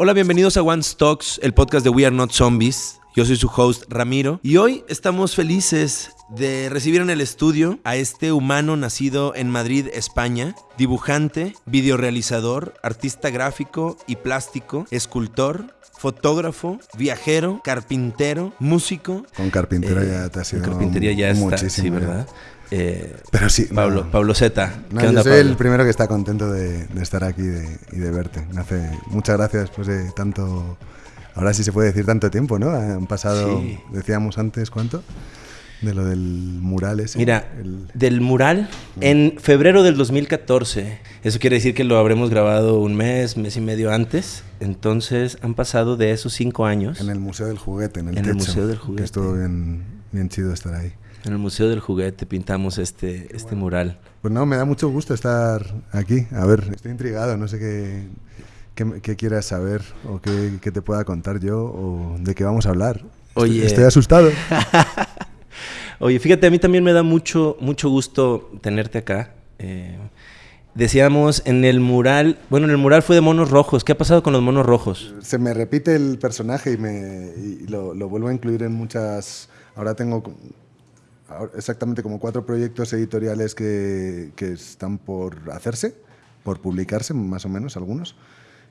Hola, bienvenidos a One Stocks, el podcast de We Are Not Zombies. Yo soy su host Ramiro y hoy estamos felices de recibir en el estudio a este humano nacido en Madrid, España, dibujante, videorealizador, artista gráfico y plástico, escultor, fotógrafo, viajero, carpintero, músico. Con carpintero eh, ya te ha sido carpintería ya está, sí, ¿verdad? Eh, Pero sí. Pablo, Pablo Zeta. yo soy el primero que está contento de, estar aquí y de verte. Me hace muchas gracias después de tanto. Ahora sí se puede decir tanto tiempo, ¿no? Han pasado, decíamos antes, ¿cuánto? De lo del mural ese. Mira, del mural en febrero del 2014. Eso quiere decir que lo habremos grabado un mes, mes y medio antes. Entonces han pasado de esos cinco años. En el Museo del Juguete, en el En el Museo del Juguete. estuvo bien, bien chido estar ahí. En el Museo del Juguete pintamos este, este mural. Pues no, me da mucho gusto estar aquí. A ver, estoy intrigado, no sé qué, qué, quieras saber o qué, qué, te pueda contar yo o de qué vamos a hablar. Oye. Estoy, asustado. Oye, fíjate, a mí también me da mucho, mucho gusto tenerte acá. Eh, decíamos en el mural, bueno, en el mural fue de monos rojos. ¿Qué ha pasado con los monos rojos? Se me repite el personaje y, me, y lo, lo vuelvo a incluir en muchas... Ahora tengo exactamente como cuatro proyectos editoriales que, que, están por hacerse, por publicarse, más o menos algunos.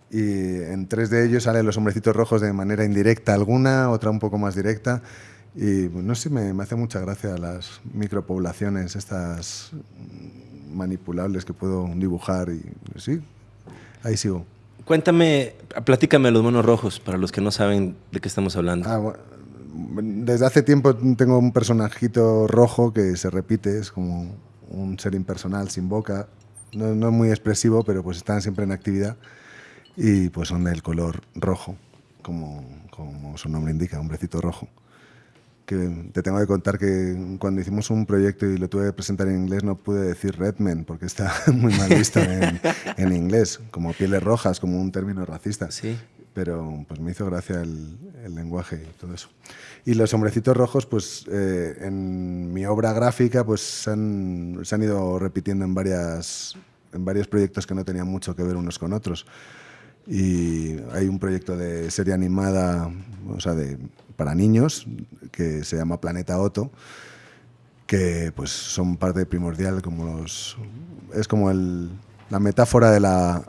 Y en tres de ellos salen los hombrecitos rojos de manera indirecta alguna, otra un poco más directa. Y no sé, me, me hace mucha gracia las micropoblaciones, estas manipulables que puedo dibujar. Y sí, ahí sigo. Cuéntame, platícame los monos rojos, para los que no saben de qué estamos hablando. Ah, bueno desde hace tiempo tengo un personajito rojo que se repite, es como un ser impersonal sin boca, no, no, es muy expresivo, pero pues están siempre en actividad y pues son del color rojo, como, como su nombre indica, hombrecito rojo. Que te tengo que contar que cuando hicimos un proyecto y lo tuve que presentar en inglés no pude decir Redman porque está muy mal visto en, en inglés, como pieles rojas, como un término racista. Sí pero pues me hizo gracia el, lenguaje y todo eso. Y los hombrecitos rojos, pues eh, en mi obra gráfica, pues se han, se han, ido repitiendo en, varias, en varios proyectos que no tenían mucho que ver unos con otros. Y hay un proyecto de serie animada, o sea, de, para niños, que se llama Planeta Otto, que pues son parte primordial, como los, es como el, la metáfora de la,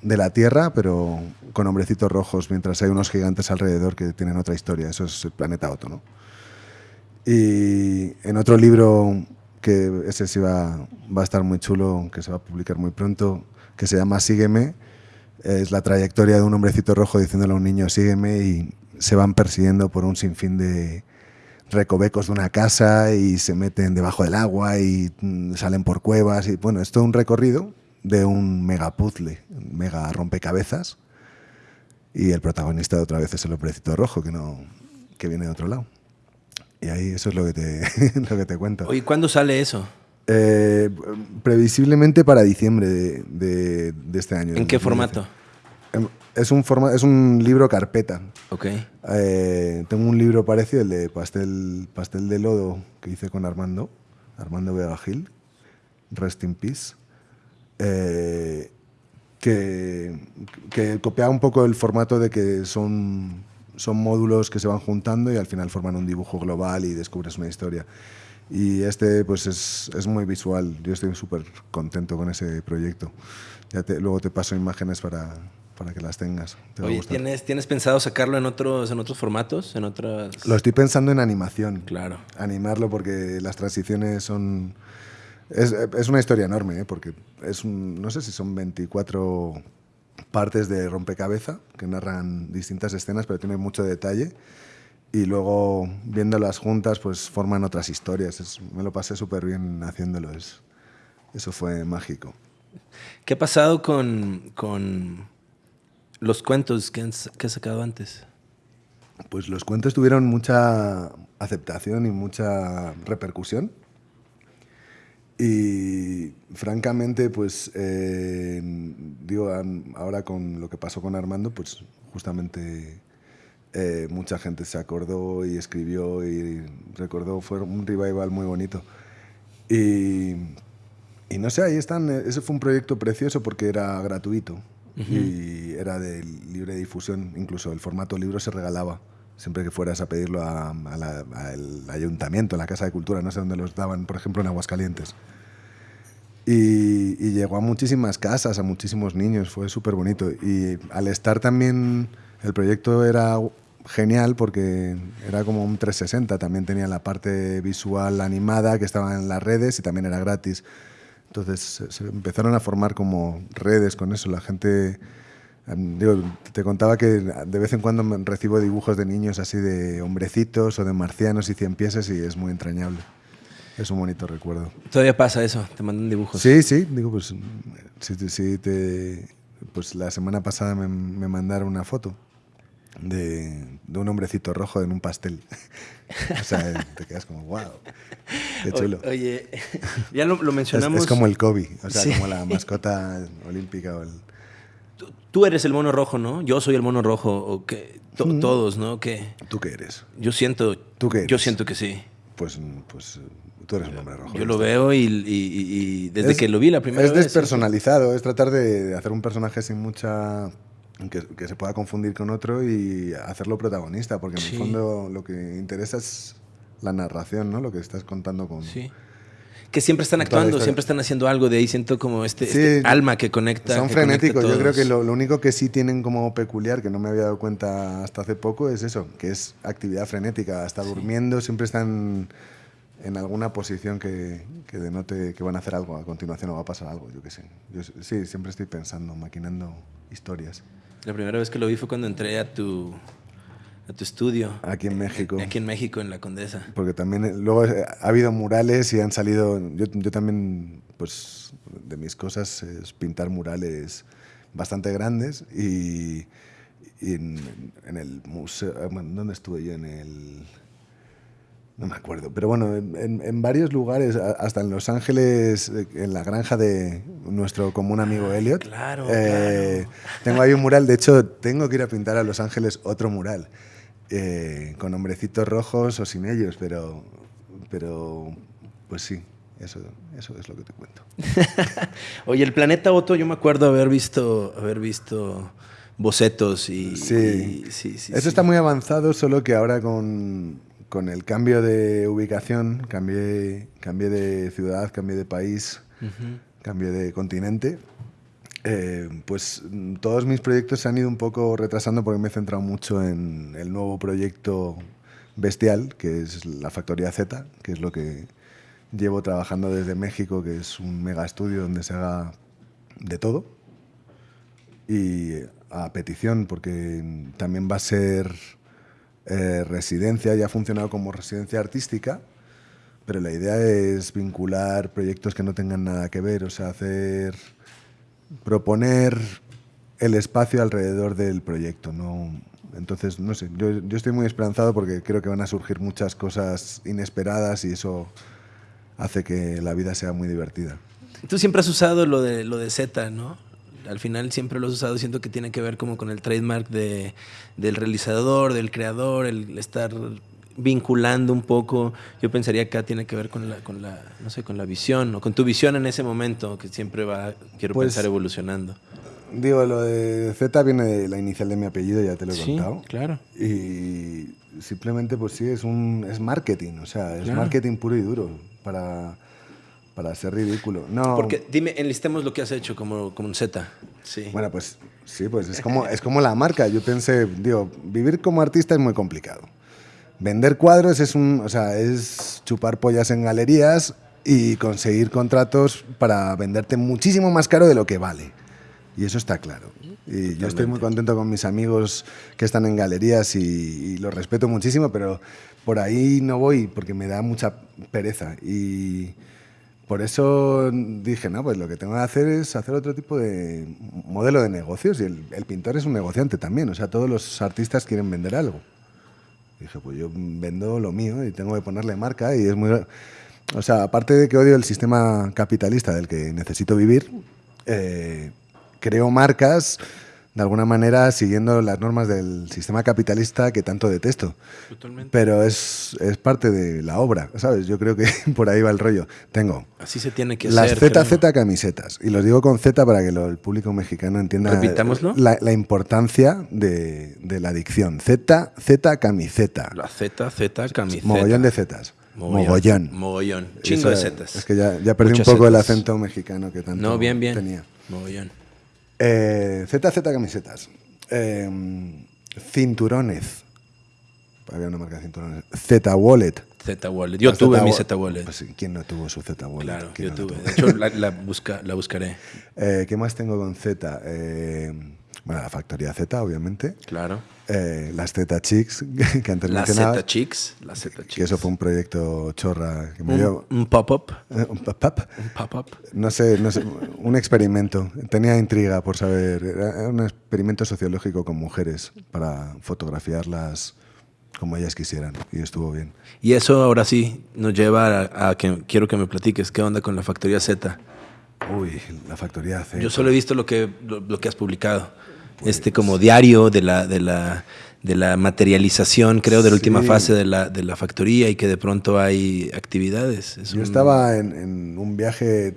de la Tierra, pero con hombrecitos rojos, mientras hay unos gigantes alrededor que tienen otra historia. Eso es el planeta Otto, ¿no? Y en otro libro, que ese sí va, va a estar muy chulo, que se va a publicar muy pronto, que se llama Sígueme, es la trayectoria de un hombrecito rojo diciéndole a un niño sígueme y se van persiguiendo por un sinfín de recovecos de una casa y se meten debajo del agua y mm, salen por cuevas y bueno, es todo un recorrido de un mega puzzle, mega rompecabezas y el protagonista de otra vez es el hombrecito rojo que, no, que viene de otro lado. Y ahí eso es lo que te, lo que te cuento. ¿Y cuándo sale eso? Eh, previsiblemente para diciembre de, de, este año. ¿En qué formato? Em, es un, forma, es un libro carpeta. Ok. Eh, tengo un libro parecido, el de Pastel, Pastel de Lodo, que hice con Armando, Armando Vega Gil, Rest in Peace. Eh, que, que copiaba un poco el formato de que son, son módulos que se van juntando y al final forman un dibujo global y descubres una historia. Y este pues es, es muy visual, yo estoy súper contento con ese proyecto. Ya te, luego te paso imágenes para, para que las tengas. Oye, ¿tienes, ¿tienes pensado sacarlo en otros, en otros formatos? En otras... Lo estoy pensando en animación. Claro. Animarlo porque las transiciones son es, una historia enorme, ¿eh? porque es no sé si son 24 partes de rompecabezas que narran distintas escenas, pero tiene mucho detalle. Y luego, viéndolas juntas, pues forman otras historias. me lo pasé súper bien haciéndolo. eso fue mágico. ¿Qué ha pasado con, con los cuentos que, que has sacado antes? Pues los cuentos tuvieron mucha aceptación y mucha repercusión. Y francamente, pues eh, digo, ahora con lo que pasó con Armando, pues justamente eh, mucha gente se acordó y escribió y recordó, fue un revival muy bonito. Y, y no sé, ahí están, ese fue un proyecto precioso porque era gratuito. Y era de libre difusión, incluso el formato libro se regalaba siempre que fueras a pedirlo al ayuntamiento, a la Casa de Cultura, no sé dónde los daban, por ejemplo en Aguascalientes. Y, llegó a muchísimas casas, a muchísimos niños, fue súper bonito. Y al estar también, el proyecto era genial porque era como un 360, también tenía la parte visual animada que estaba en las redes y también era gratis. Entonces se empezaron a formar como redes con eso, la gente Digo, te contaba que de vez en cuando recibo dibujos de niños así de hombrecitos o de marcianos y cien piezas y es muy entrañable. Es un bonito recuerdo. ¿Todavía pasa eso? ¿Te mandan dibujos? Sí, sí. Digo, pues, sí, te, pues la semana pasada me, me mandaron una foto de, de, un hombrecito rojo en un pastel. o sea, te quedas como, wow, qué chulo. oye, ya lo, mencionamos. Es, como el Kobe, o sea, como la mascota olímpica o el tú eres el mono rojo, ¿no? Yo soy el mono rojo, o que todos, ¿no? ¿Qué? ¿Tú qué eres? Yo siento, ¿Tú qué yo siento que sí. Pues, pues tú eres el hombre rojo. Yo lo veo y, desde que lo vi la primera vez. Es despersonalizado, es tratar de hacer un personaje sin mucha que, se pueda confundir con otro y hacerlo protagonista, porque en el fondo lo que interesa es la narración, ¿no? Lo que estás contando con, sí que siempre están actuando, siempre están haciendo algo, de ahí siento como este, este alma que conecta. Son frenéticos, yo creo que lo, único que sí tienen como peculiar, que no me había dado cuenta hasta hace poco, es eso, que es actividad frenética, hasta durmiendo siempre están en alguna posición que, que, denote que van a hacer algo a continuación o va a pasar algo, yo qué sé. Yo, sí, siempre estoy pensando, maquinando historias. La primera vez que lo vi fue cuando entré a tu, a tu estudio. Aquí en México. Aquí en México, en la Condesa. Porque también eh, luego eh, ha habido murales y han salido, yo, yo también, pues de mis cosas es pintar murales bastante grandes y, y en, en, el museo, eh, ¿dónde estuve yo? En el... No me acuerdo, pero bueno, en, en, varios lugares, hasta en Los Ángeles, en la granja de nuestro común amigo ah, Elliot. Claro, claro. Tengo ahí un mural, de hecho, tengo que ir a pintar a Los Ángeles otro mural. Eh, con hombrecitos rojos o sin ellos, pero, pero pues sí, eso, eso es lo que te cuento. Oye, el planeta Otto, yo me acuerdo haber visto, haber visto bocetos y... Sí, sí, sí eso está muy avanzado, solo que ahora con, con el cambio de ubicación, cambié, cambié de ciudad, cambié de país, cambié de continente, eh, pues todos mis proyectos se han ido un poco retrasando porque me he centrado mucho en el nuevo proyecto bestial, que es la Factoría Z, que es lo que llevo trabajando desde México, que es un mega estudio donde se haga de todo. Y a petición, porque también va a ser eh, residencia, ya ha funcionado como residencia artística, pero la idea es vincular proyectos que no tengan nada que ver, o sea, hacer proponer el espacio alrededor del proyecto. ¿no? Entonces, no sé, yo, estoy muy esperanzado porque creo que van a surgir muchas cosas inesperadas y eso hace que la vida sea muy divertida. Tú siempre has usado lo de, lo de Z, ¿no? Al final siempre lo has usado, siento que tiene que ver como con el trademark de, del realizador, del creador, el estar vinculando un poco, yo pensaría que acá tiene que ver con la, con la, no sé, con la visión o con tu visión en ese momento, que siempre va, quiero pues, pensar, evolucionando. Digo, lo de Z viene de la inicial de mi apellido, ya te lo he sí, contado. claro. Y simplemente, pues sí, es, un, es marketing, o sea, es marketing puro y duro para, para ser ridículo. No. Porque dime, enlistemos lo que has hecho como, como un Z. Sí. Bueno, pues sí, pues es como, es como la marca. Yo pensé, digo, vivir como artista es muy complicado. Vender cuadros es, un, o sea, es chupar pollas en galerías y conseguir contratos para venderte muchísimo más caro de lo que vale. Y eso está claro. Y yo estoy muy contento con mis amigos que están en galerías y, y los respeto muchísimo, pero por ahí no voy porque me da mucha pereza. Y por eso dije, no, pues lo que tengo que hacer es hacer otro tipo de modelo de negocios. Y el, el pintor es un negociante también. O sea, todos los artistas quieren vender algo dije, pues yo vendo lo mío y tengo que ponerle marca y es muy... O sea, aparte de que odio el sistema capitalista del que necesito vivir, eh, creo marcas de alguna manera siguiendo las normas del sistema capitalista que tanto detesto. Totalmente. Pero es, es parte de la obra, ¿sabes? Yo creo que por ahí va el rollo. Tengo Así se tiene que las hacer. creo. ZZ camisetas. Y los digo con Z para que lo- el público mexicano entienda Repitámoslo. la, la importancia de, de la dicción. Z, Z camiseta. La Z, Z, camiseta. Mogollón de Zetas. Mogollón. Mogollón. Chingo de Zetas. Es que ya, ya perdí Muchas un poco el acento mexicano que tanto No, bien, bien. tenía. Mogollón. Eh, ZZ camisetas. Eh, cinturones. Había una marca de cinturones. Z Wallet. Z Wallet. Yo La tuve mi Z Wallet. Pues ¿Quién no tuvo su Z Wallet? claro, ¿Quién yo no tuve. De hecho, la, la busca, la buscaré. Eh, ¿Qué más tengo con Z? Eh, bueno, la factoría Z, obviamente. Claro. Eh, las Z Chicks, que antes mencionaba. Z Chicks. La Z Chicks. Que eso fue un proyecto chorra que me dio. un, un pop-up. eh, un pop-up. Un pop-up. No sé, no sé, un experimento. Tenía intriga por saber. Era un experimento sociológico con mujeres para fotografiarlas como ellas quisieran. Y estuvo bien. Y eso ahora sí nos lleva a, a que quiero que me platiques qué onda con la factoría Z. Uy, la factoría Z. Yo solo he visto lo que, lo, lo que has publicado. Este como diario de la, de la, de la materialización, creo, de la última Sí. fase de la, de la factoría y que de pronto hay actividades. Es Yo un- estaba en, en un viaje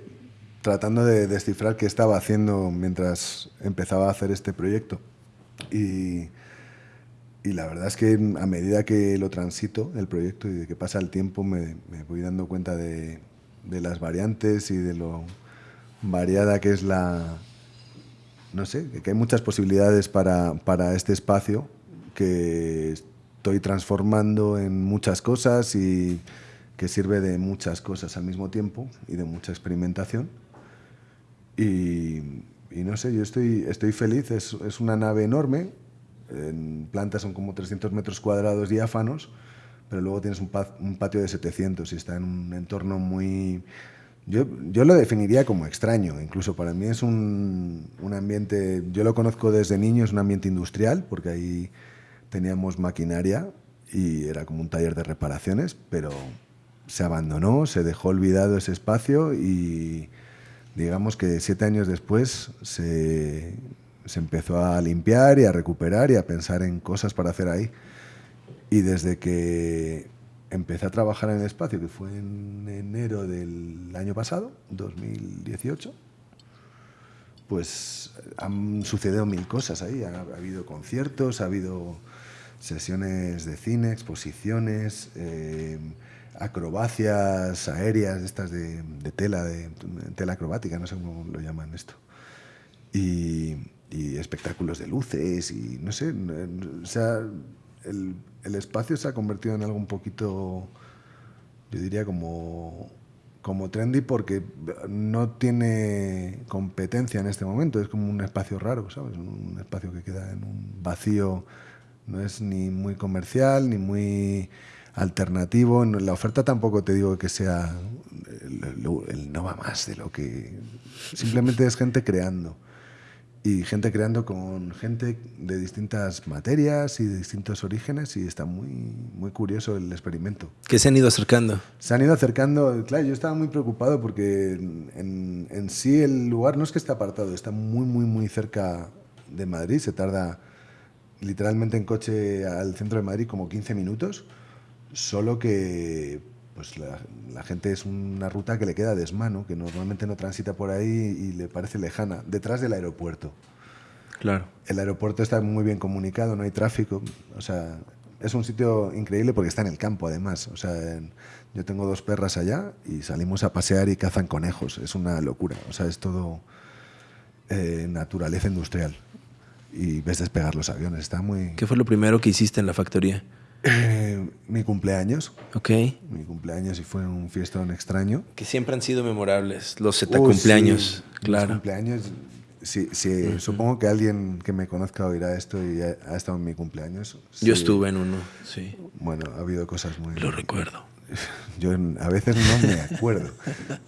tratando de descifrar qué estaba haciendo mientras empezaba a hacer este proyecto. Y, y la verdad es que a medida que lo transito, el proyecto, y de que pasa el tiempo, me, me voy dando cuenta de, de las variantes y de lo variada que es la... No sé, que hay muchas posibilidades para, para este espacio que estoy transformando en muchas cosas y que sirve de muchas cosas al mismo tiempo y de mucha experimentación. Y, no sé, yo estoy, estoy feliz, es, es una nave enorme, en planta son como 300 metros cuadrados diáfanos, pero luego tienes un patio de 700 y está en un entorno muy... Yo, yo lo definiría como extraño, incluso para mí es un, un ambiente, yo lo conozco desde niño, es un ambiente industrial, porque ahí teníamos maquinaria y era como un taller de reparaciones, pero se abandonó, se dejó olvidado ese espacio y digamos que siete años después se, se empezó a limpiar y a recuperar y a pensar en cosas para hacer ahí. Y desde que empecé a trabajar en el espacio, que fue en enero del año pasado, 2018, pues han sucedido mil cosas ahí. Ha, ha habido conciertos, ha habido sesiones de cine, exposiciones, eh, acrobacias aéreas, estas de, de tela, de, tela acrobática, no sé cómo lo llaman esto. Y, y espectáculos de luces y no sé, o sea, el, espacio se ha convertido en algo un poquito, yo diría como, como trendy porque no tiene competencia en este momento, es como un espacio raro, ¿sabes? Un espacio que queda en un vacío, no es ni muy comercial ni muy alternativo, la oferta tampoco te digo que sea el- el no va más de lo que simplemente es gente creando y gente creando con gente de distintas materias y de distintos orígenes y está muy, muy curioso el experimento. Que se han ido acercando. Se han ido acercando, claro, yo estaba muy preocupado porque en, en- en sí el lugar no es que esté apartado, está muy, muy, muy cerca de Madrid, se tarda literalmente en coche al centro de Madrid como 15 minutos, solo que pues la, la gente es una ruta que le queda desmano, que normalmente no transita por ahí y le parece lejana, detrás del aeropuerto. Claro. El aeropuerto está muy bien comunicado, no hay tráfico. O sea, es un sitio increíble porque está en el campo, además. O sea, en- yo tengo dos perras allá y salimos a pasear y cazan conejos. Es una locura. O sea, es todo eh, naturaleza industrial. Y ves despegar los aviones. Está muy. ¿Qué fue lo primero que hiciste en la factoría? Eh, mi cumpleaños. Ok. Mi cumpleaños y fue un fiestón extraño. Que siempre han sido memorables. Los Z Uh, cumpleaños. sí, Claro. cumpleaños. Sí, sí, Supongo que alguien que me conozca oirá esto y ha, ha estado en mi cumpleaños. Yo Sí. estuve en uno, sí. Bueno, ha habido cosas muy... Lo recuerdo. Yo a veces no me acuerdo,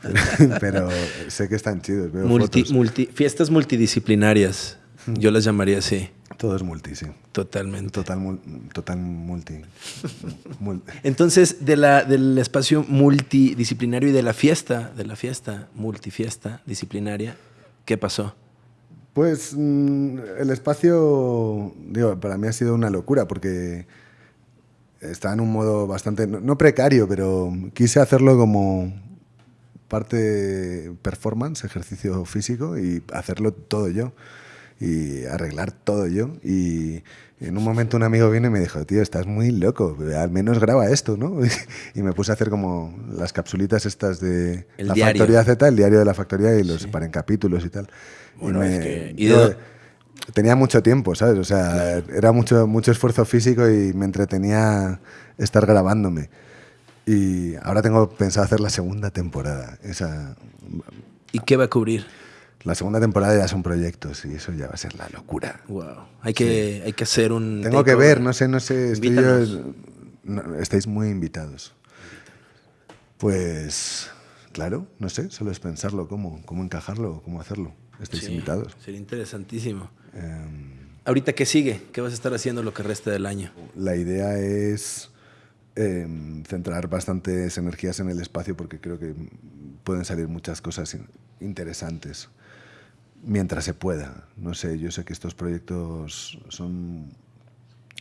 pero, pero sé que están chidos. Veo Multi, fotos. multi, fiestas multidisciplinarias. Yo las llamaría así. Todo es multi, sí. Totalmente. Total, mul- total multi. Mul- Entonces, de la, del espacio multidisciplinario y de la fiesta, de la fiesta, multifiesta disciplinaria, ¿qué pasó? Pues mm, el espacio, digo, para mí ha sido una locura porque está en un modo bastante, no precario, pero quise hacerlo como parte performance, ejercicio físico y hacerlo todo yo y arreglar todo yo. Y en un momento un amigo vino y me dijo, tío, estás muy loco, al menos graba esto, ¿no? y me puse a hacer como las capsulitas estas de El la diario. factoría Z, el diario de la factoría y los separé en capítulos y tal. Bueno, y es me- que- y yo tenía mucho tiempo, ¿sabes? O sea, era mucho, mucho esfuerzo físico y me entretenía estar grabándome. Y ahora tengo pensado hacer la segunda temporada. Esa, ¿Y qué va a cubrir? La segunda temporada ya son proyectos y eso ya va a ser la locura. Wow. Hay que, hay que hacer un. Tengo que ver, no sé, no sé. Estoy yo- no, estáis muy invitados. Pues, claro, no sé, solo es pensarlo, cómo, cómo encajarlo, cómo hacerlo. Estáis Sí, invitados. Sería interesantísimo. Em, Ahorita, ¿qué sigue? ¿Qué vas a estar haciendo lo que resta del año? La idea es em, centrar bastantes energías en el espacio porque creo que pueden salir muchas cosas in- interesantes mientras se pueda. No sé, yo sé que estos proyectos son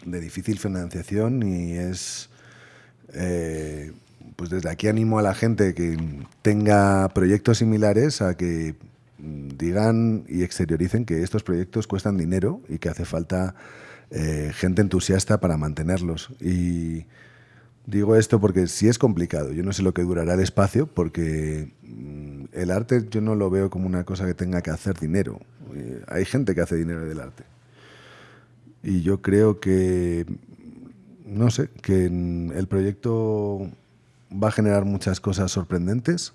de difícil financiación y es... eh, pues desde aquí animo a la gente que tenga proyectos similares a que digan y exterioricen que estos proyectos cuestan dinero y que hace falta eh, gente entusiasta para mantenerlos. Y digo esto porque sí es complicado. Yo no sé lo que durará el espacio porque mm, el arte yo no lo veo como una cosa que tenga que hacer dinero. Eh, hay gente que hace dinero del arte. Y yo creo que, no sé, que el proyecto va a generar muchas cosas sorprendentes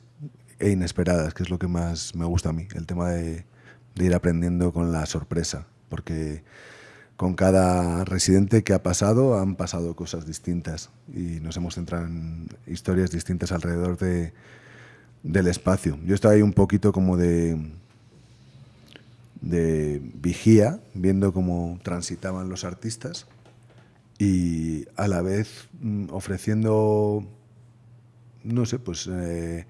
e inesperadas, que es lo que más me gusta a mí, el tema de, de ir aprendiendo con la sorpresa, porque con cada residente que ha pasado han pasado cosas distintas y nos hemos centrado en historias distintas alrededor de, del espacio. Yo estaba ahí un poquito como de, de vigía, viendo cómo transitaban los artistas y a la vez mm, ofreciendo, no sé, pues eh,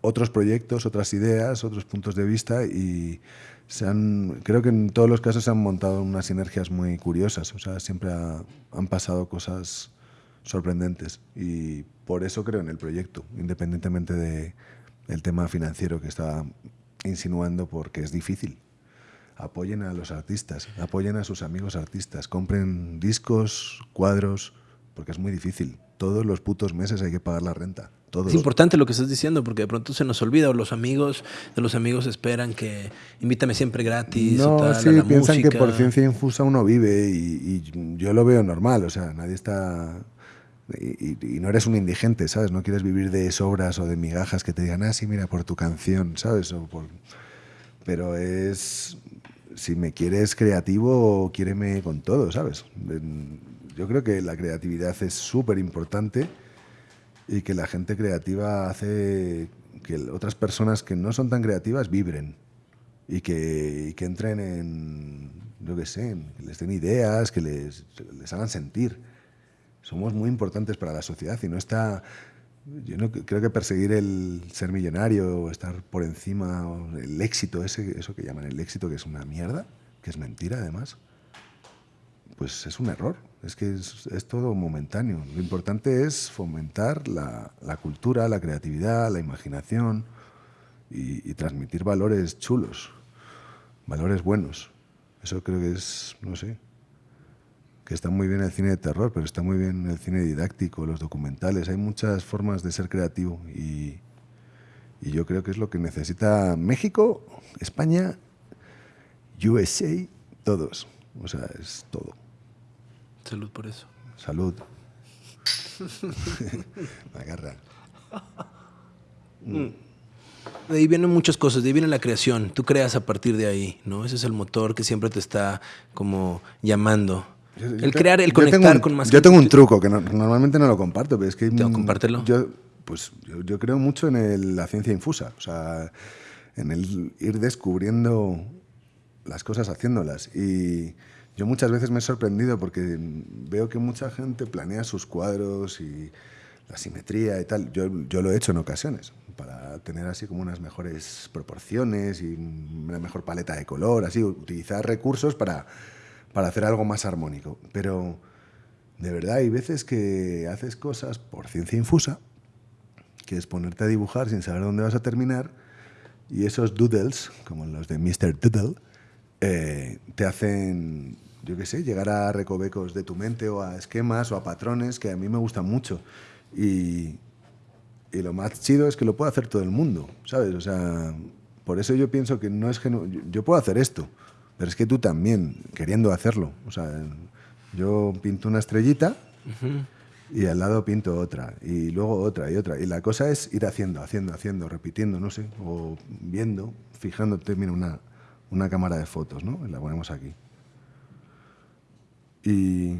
otros proyectos, otras ideas, otros puntos de vista y se han, creo que en todos los casos se han montado unas sinergias muy curiosas, o sea, siempre ha- han pasado cosas sorprendentes y por eso creo en el proyecto, independientemente de el tema financiero que está insinuando porque es difícil apoyen a los artistas, apoyen a sus amigos artistas, compren discos, cuadros, porque es muy difícil. Todos los putos meses hay que pagar la renta. Todos. Es importante lo que estás diciendo porque de pronto se nos olvida o los amigos de los amigos esperan que invítame siempre gratis o No, tal, sí, a la piensan música. que por ciencia infusa uno vive y, y yo lo veo normal, o sea, nadie está... Y, y- no eres un indigente, ¿sabes? No quieres vivir de sobras o de migajas que te digan, ah, sí, mira, por tu canción, ¿sabes? O por... Pero es... Si me quieres creativo, quiéreme con todo, ¿sabes? Yo creo que la creatividad es súper importante y que la gente creativa hace que otras personas que no son tan creativas vibren y que, y que entren en, yo qué sé, que les den ideas, que les, les hagan sentir. Somos muy importantes para la sociedad y no está... Yo no creo que perseguir el ser millonario o estar por encima, o el éxito, ese, eso que llaman el éxito, que es una mierda, que es mentira además, pues es un error. Es que es, es todo momentáneo. Lo importante es fomentar la, la cultura, la creatividad, la imaginación y, y transmitir valores chulos, valores buenos. Eso creo que es, no sé, que está muy bien el cine de terror, pero está muy bien el cine didáctico, los documentales. Hay muchas formas de ser creativo y, y yo creo que es lo que necesita México, España, USA, todos. O sea, es todo. Salud por eso. Salud. Me agarra. De ahí vienen muchas cosas, de ahí viene la creación. Tú creas a partir de ahí, ¿no? Ese es el motor que siempre te está como llamando. Yo- yo el crear, el conectar un- con más Yo gente. tengo un truco que no- normalmente no lo comparto, pero es que. Tengo, compártelo. Yo, pues, yo, yo creo mucho en el- la ciencia infusa, o sea, en el ir descubriendo las cosas haciéndolas. Y yo muchas veces me he sorprendido porque veo que mucha gente planea sus cuadros y la simetría y tal. Yo, yo lo he hecho en ocasiones, para tener así como unas mejores proporciones y una mejor paleta de color, así, utilizar recursos para, para hacer algo más armónico. Pero de verdad hay veces que haces cosas por ciencia infusa, que es ponerte a dibujar sin saber dónde vas a terminar, y esos doodles, como los de Mr. Doodle, eh, te hacen, yo qué sé, llegar a recovecos de tu mente o a esquemas o a patrones que a mí me gustan mucho. Y, y lo más chido es que lo puede hacer todo el mundo, ¿sabes? O sea, por eso yo pienso que no es que yo puedo hacer esto, pero es que tú también, queriendo hacerlo. O sea, yo pinto una estrellita y al lado pinto otra, y luego otra y otra. Y la cosa es ir haciendo, haciendo, haciendo, repitiendo, no sé, o viendo, fijándote, mira, una, una cámara de fotos, ¿no? la ponemos aquí. Y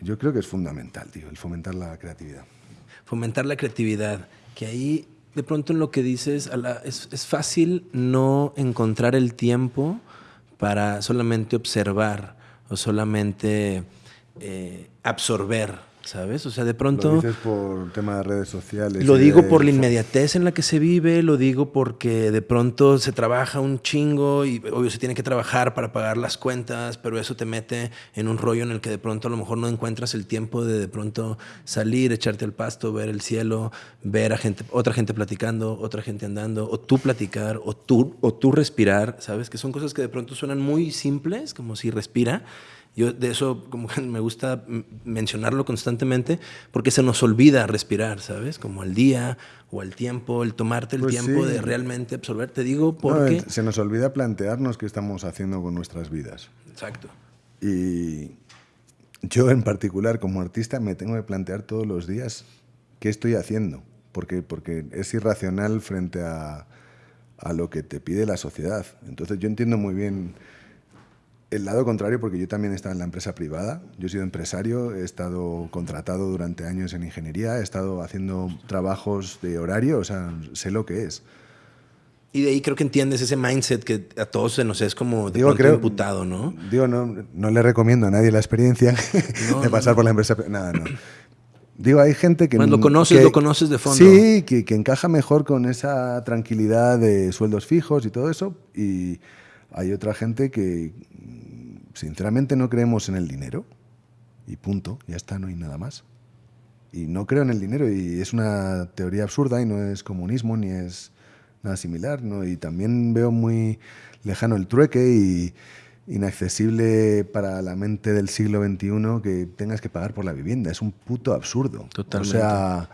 yo creo que es fundamental, tío, el fomentar la creatividad fomentar la creatividad, que ahí de pronto en lo que dices es, es, fácil no encontrar el tiempo para solamente observar o solamente eh, absorber ¿sabes? O sea, de pronto... Lo dices por tema de redes sociales. Lo digo por la inmediatez en la que se vive, lo digo porque de pronto se trabaja un chingo y obvio se tiene que trabajar para pagar las cuentas, pero eso te mete en un rollo en el que de pronto a lo mejor no encuentras el tiempo de de pronto salir, echarte al pasto, ver el cielo, ver a gente, otra gente platicando, otra gente andando, o tú platicar, o tú, o tú respirar, ¿sabes? Que son cosas que de pronto suenan muy simples, como si respira, yo de eso como me gusta mencionarlo constantemente porque se nos olvida respirar, ¿sabes? Como al día o al tiempo, el tomarte el pues tiempo de realmente absorber. Te digo porque... se nos olvida plantearnos qué estamos haciendo con nuestras vidas. Exacto. Y yo en particular como artista me tengo que plantear todos los días qué estoy haciendo. Porque, porque es irracional frente a, a lo que te pide la sociedad. Entonces yo entiendo muy bien el lado contrario, porque yo también he estado en la empresa privada, yo he sido empresario, he estado contratado durante años en ingeniería, he estado haciendo trabajos de horario, o sea, sé lo que es. Y de ahí creo que entiendes ese mindset que a todos se nos es como de digo, creo, imputado, ¿no? Digo, no, no le recomiendo a nadie la experiencia de pasar por la empresa. Nada, no. Digo, hay gente que... Cuando lo conoces, lo conoces de fondo. Sí, que, que, encaja mejor con esa tranquilidad de sueldos fijos y todo eso. Y hay otra gente que, sinceramente no creemos en el dinero y punto, ya está, no hay nada más. Y no creo en el dinero y es una teoría absurda y no es comunismo ni es nada similar, ¿no? Y también veo muy lejano el trueque y inaccesible para la mente del siglo XXI que tengas que pagar por la vivienda. Es un puto absurdo. Totalmente. O sea,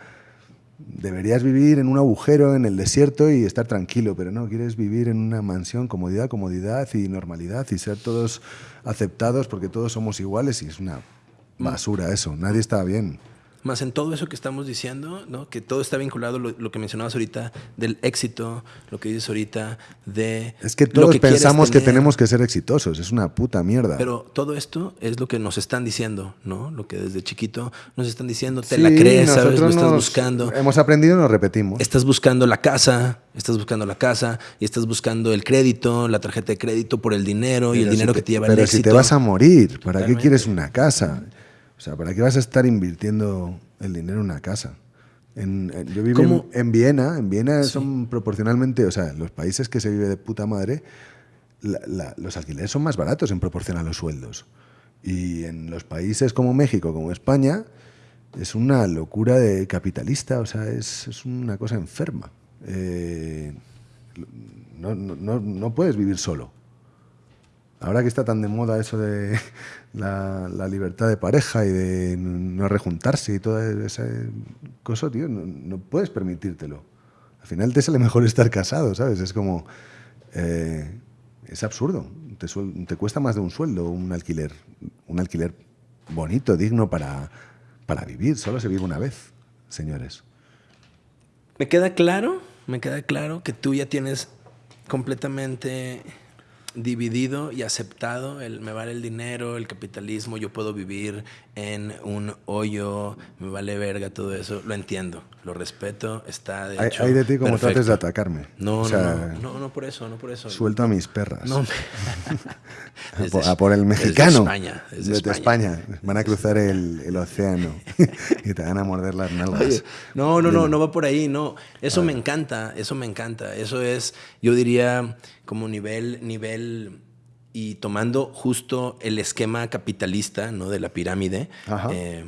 deberías vivir en un agujero en el desierto y estar tranquilo, pero no, quieres vivir en una mansión, comodidad, comodidad y normalidad y ser todos aceptados porque todos somos iguales y es una basura eso, nadie está bien. Más en todo eso que estamos diciendo, ¿no? que todo está vinculado, lo, lo, que mencionabas ahorita, del éxito, lo que dices ahorita, de... Es que todos pensamos que tenemos que ser exitosos, es una puta mierda. Pero todo esto es lo que nos están diciendo, ¿no? Lo que desde chiquito nos están diciendo, te la crees, ¿sabes? Lo estás buscando. Hemos aprendido y nos repetimos. Estás buscando la casa, estás buscando la casa y estás buscando el crédito, la tarjeta de crédito por el dinero y el dinero que te lleva el éxito. Pero si te vas a morir, ¿para qué quieres una casa? O sea, ¿para qué vas a estar invirtiendo el dinero en una casa? En, yo vivo en, Viena, en Viena son proporcionalmente, o sea, los países que se vive de puta madre, los alquileres son más baratos en proporción a los sueldos. Y en los países como México, como España, es una locura de capitalista, o sea, es, es una cosa enferma. Eh, no, no, no puedes vivir solo. Ahora que está tan de moda eso de la, libertad de pareja y de no rejuntarse y toda esa cosa, tío, no, puedes permitírtelo. Al final te sale mejor estar casado, ¿sabes? Es como... Eh, es absurdo. Te, te, cuesta más de un sueldo un alquiler. Un alquiler bonito, digno para, para vivir. Solo se vive una vez, señores. Me queda claro, me queda claro que tú ya tienes completamente dividido y aceptado el me vale el dinero, el capitalismo, yo puedo vivir en un hoyo, me vale verga todo eso, lo entiendo, lo respeto, está de hay, hecho hay de ti como perfecto. trates de atacarme. No, O no, sea, no, no, no por eso, no por eso. Suelto a mis perras. No, a, por, a por el desde mexicano. España, desde Desde España. España. Van a cruzar el, el océano y te van a morder las nalgas. Oye, no, no, no, no va por ahí, no. Eso me encanta, eso me encanta. Eso es, yo diría, como nivel, nivel, y tomando justo el esquema capitalista, ¿no? De la pirámide, Ajá. eh,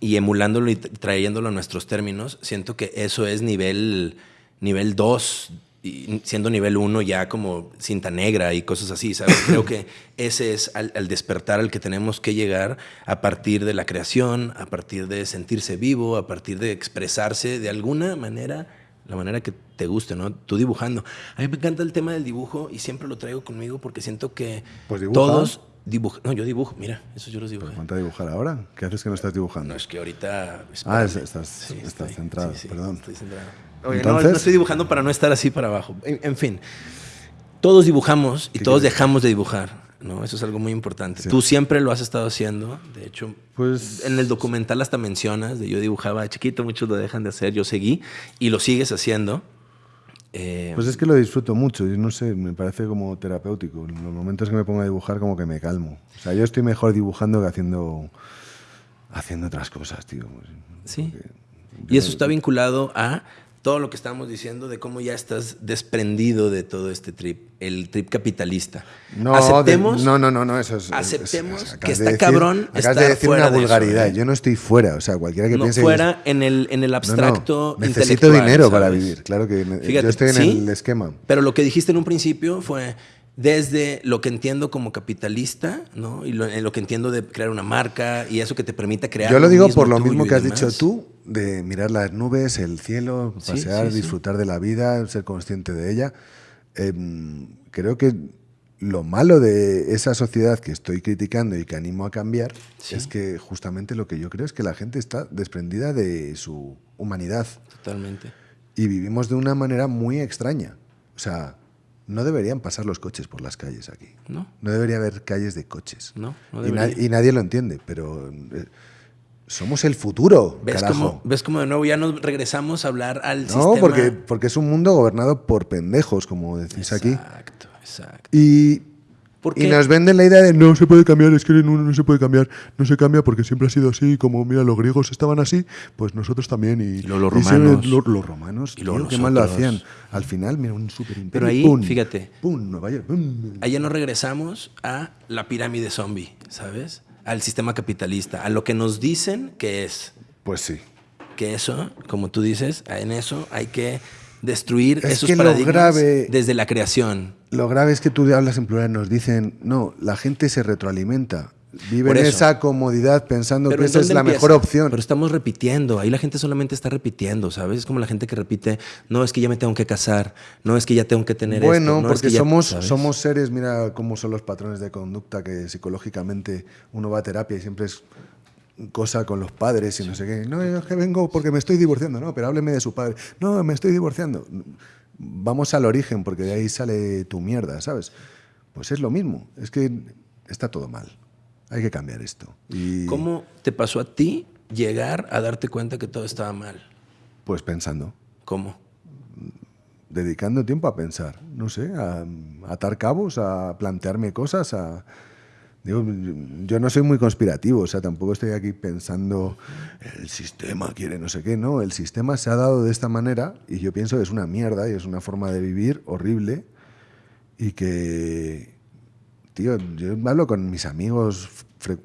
y emulándolo y tra- trayéndolo a nuestros términos, siento que eso es nivel, nivel 2, y siendo nivel 1 ya como cinta negra y cosas así, ¿sabes? Creo que ese es al, al despertar al que tenemos que llegar a partir de la creación, a partir de sentirse vivo, a partir de expresarse de alguna manera, la manera que te guste, ¿no? Tú dibujando. A mí me encanta el tema del dibujo y siempre lo traigo conmigo porque siento que Pues todos dibujan. No, yo dibujo, mira, eso yo los dibujo. Ponte a dibujar ahora. ¿Qué haces que no estás dibujando? No, es que ahorita... Ah, espérame. es- estás, Sí, estás estoy- centrado, sí, sí, perdón. Estoy centrado. Oye, Entonces- no, no estoy dibujando para no estar así para abajo. En, en fin, todos dibujamos y ¿Qué todos quieres? dejamos de dibujar. ¿no? Eso es algo muy importante. Sí. Tú siempre lo has estado haciendo. De hecho, Pues- en el documental hasta mencionas de yo dibujaba de chiquito, muchos lo dejan de hacer, yo seguí y lo sigues haciendo. Eh, Pues es que lo disfruto mucho y no sé, me parece como terapéutico. En los momentos que me pongo a dibujar como que me calmo. O sea, yo estoy mejor dibujando que haciendo haciendo otras cosas, tío. Sí. Porque Y eso está vinculado a todo lo que estamos diciendo de cómo ya estás desprendido de todo este trip, el trip capitalista. No, aceptemos, de- no, no, no, no, eso es. aceptemos es- que de está decir- cabrón Acabas estar de decir fuera una de eso, vulgaridad. ¿eh? Yo no estoy fuera. O sea, cualquiera que no piense. fuera en el, en el que no, abstracto no, necesito intelectual, dinero para vivir. Claro que Fíjate, yo estoy en sí, el esquema. Pero lo que dijiste en un principio fue desde lo que entiendo como capitalista, ¿no? Y lo, en lo que entiendo de crear una marca y eso que te permita crear. Yo lo digo por lo mismo que has demás. dicho tú, de mirar las nubes, el cielo, Sí, pasear, sí, sí. disfrutar de la vida, ser consciente de ella. Em, creo que lo malo de esa sociedad que estoy criticando y que animo a cambiar Sí. es que justamente lo que yo creo es que la gente está desprendida de su humanidad Totalmente. y vivimos de una manera muy extraña. O sea, no deberían pasar los coches por las calles aquí. ¿No? No debería haber calles de coches. No, no y, na- debería. y nadie lo entiende, pero eh, somos el futuro, ¿Ves cómo, ¿Ves cómo de nuevo ya nos regresamos a hablar al no, sistema? porque, porque es un mundo gobernado por pendejos, como decís aquí. Exacto, exacto. Y, ¿Por y nos venden la idea de no se puede cambiar, es que no, no se puede cambiar, no se cambia porque siempre ha sido así, como mira, los griegos estaban así, pues nosotros también. Y, los romanos. lo- los romanos, Y qué mal lo hacían. Al final, mira, un super imperio. Pero ahí, pum, fíjate. Pum, Nueva York, pum. Allá nos regresamos a la pirámide zombie, ¿sabes? Al sistema capitalista, a lo que nos dicen que es. Pues sí. Que eso, como tú dices, en eso hay que destruir Es esos lo paradigmas grave- desde la creación. Lo grave es que tú hablas en plural, nos dicen, no, la gente se retroalimenta. Vive en esa comodidad pensando Pero que ¿en esa es la empieza? mejor opción. Pero estamos repitiendo. Ahí la gente solamente está repitiendo, ¿sabes? Es como la gente que repite, no es que ya me tengo que casar, no es que ya tengo que tener bueno, esto. no es porque que ya-", somos, ¿sabes? somos seres, mira cómo son los patrones de conducta, que psicológicamente uno va a terapia y siempre es cosa con los padres y no sé qué. No, es que vengo porque me estoy divorciando, no, pero hábleme de su padre. No, me estoy divorciando. Vamos al origen, porque de ahí sale tu mierda, ¿sabes? Pues es lo mismo, es que está todo mal. Hay que cambiar esto. Y ¿Cómo te pasó a ti llegar a darte cuenta que todo estaba mal? pues pensando. ¿Cómo? dedicando tiempo a pensar, no sé, a, a atar cabos, a plantearme cosas, a... Yo no soy muy conspirativo, o sea, tampoco estoy aquí pensando el sistema quiere no sé qué, no, el sistema se ha dado de esta manera y yo pienso que es una mierda y es una forma de vivir horrible y que, tío, yo hablo con mis amigos,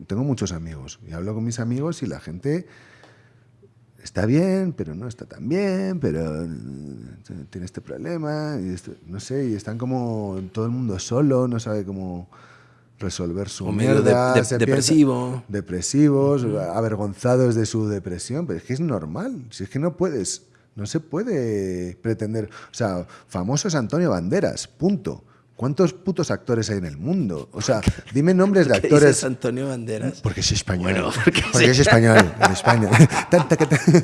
tengo muchos amigos y hablo con mis amigos y la gente está bien, pero no está tan bien, pero eh, tiene este problema, y esto- no sé, y están como todo el mundo solo, no sabe cómo resolver su O medio de- mierda, de- se depresivo. depresivos, avergonzados de su depresión, pero es que es normal, si es que no puedes, no se puede pretender, o sea, famoso es Antonio Banderas, punto. ¿Cuántos putos actores hay en el mundo? O sea, dime nombres de actores. Dices Antonio Banderas? Porque es español. Bueno, porque, porque es español en España.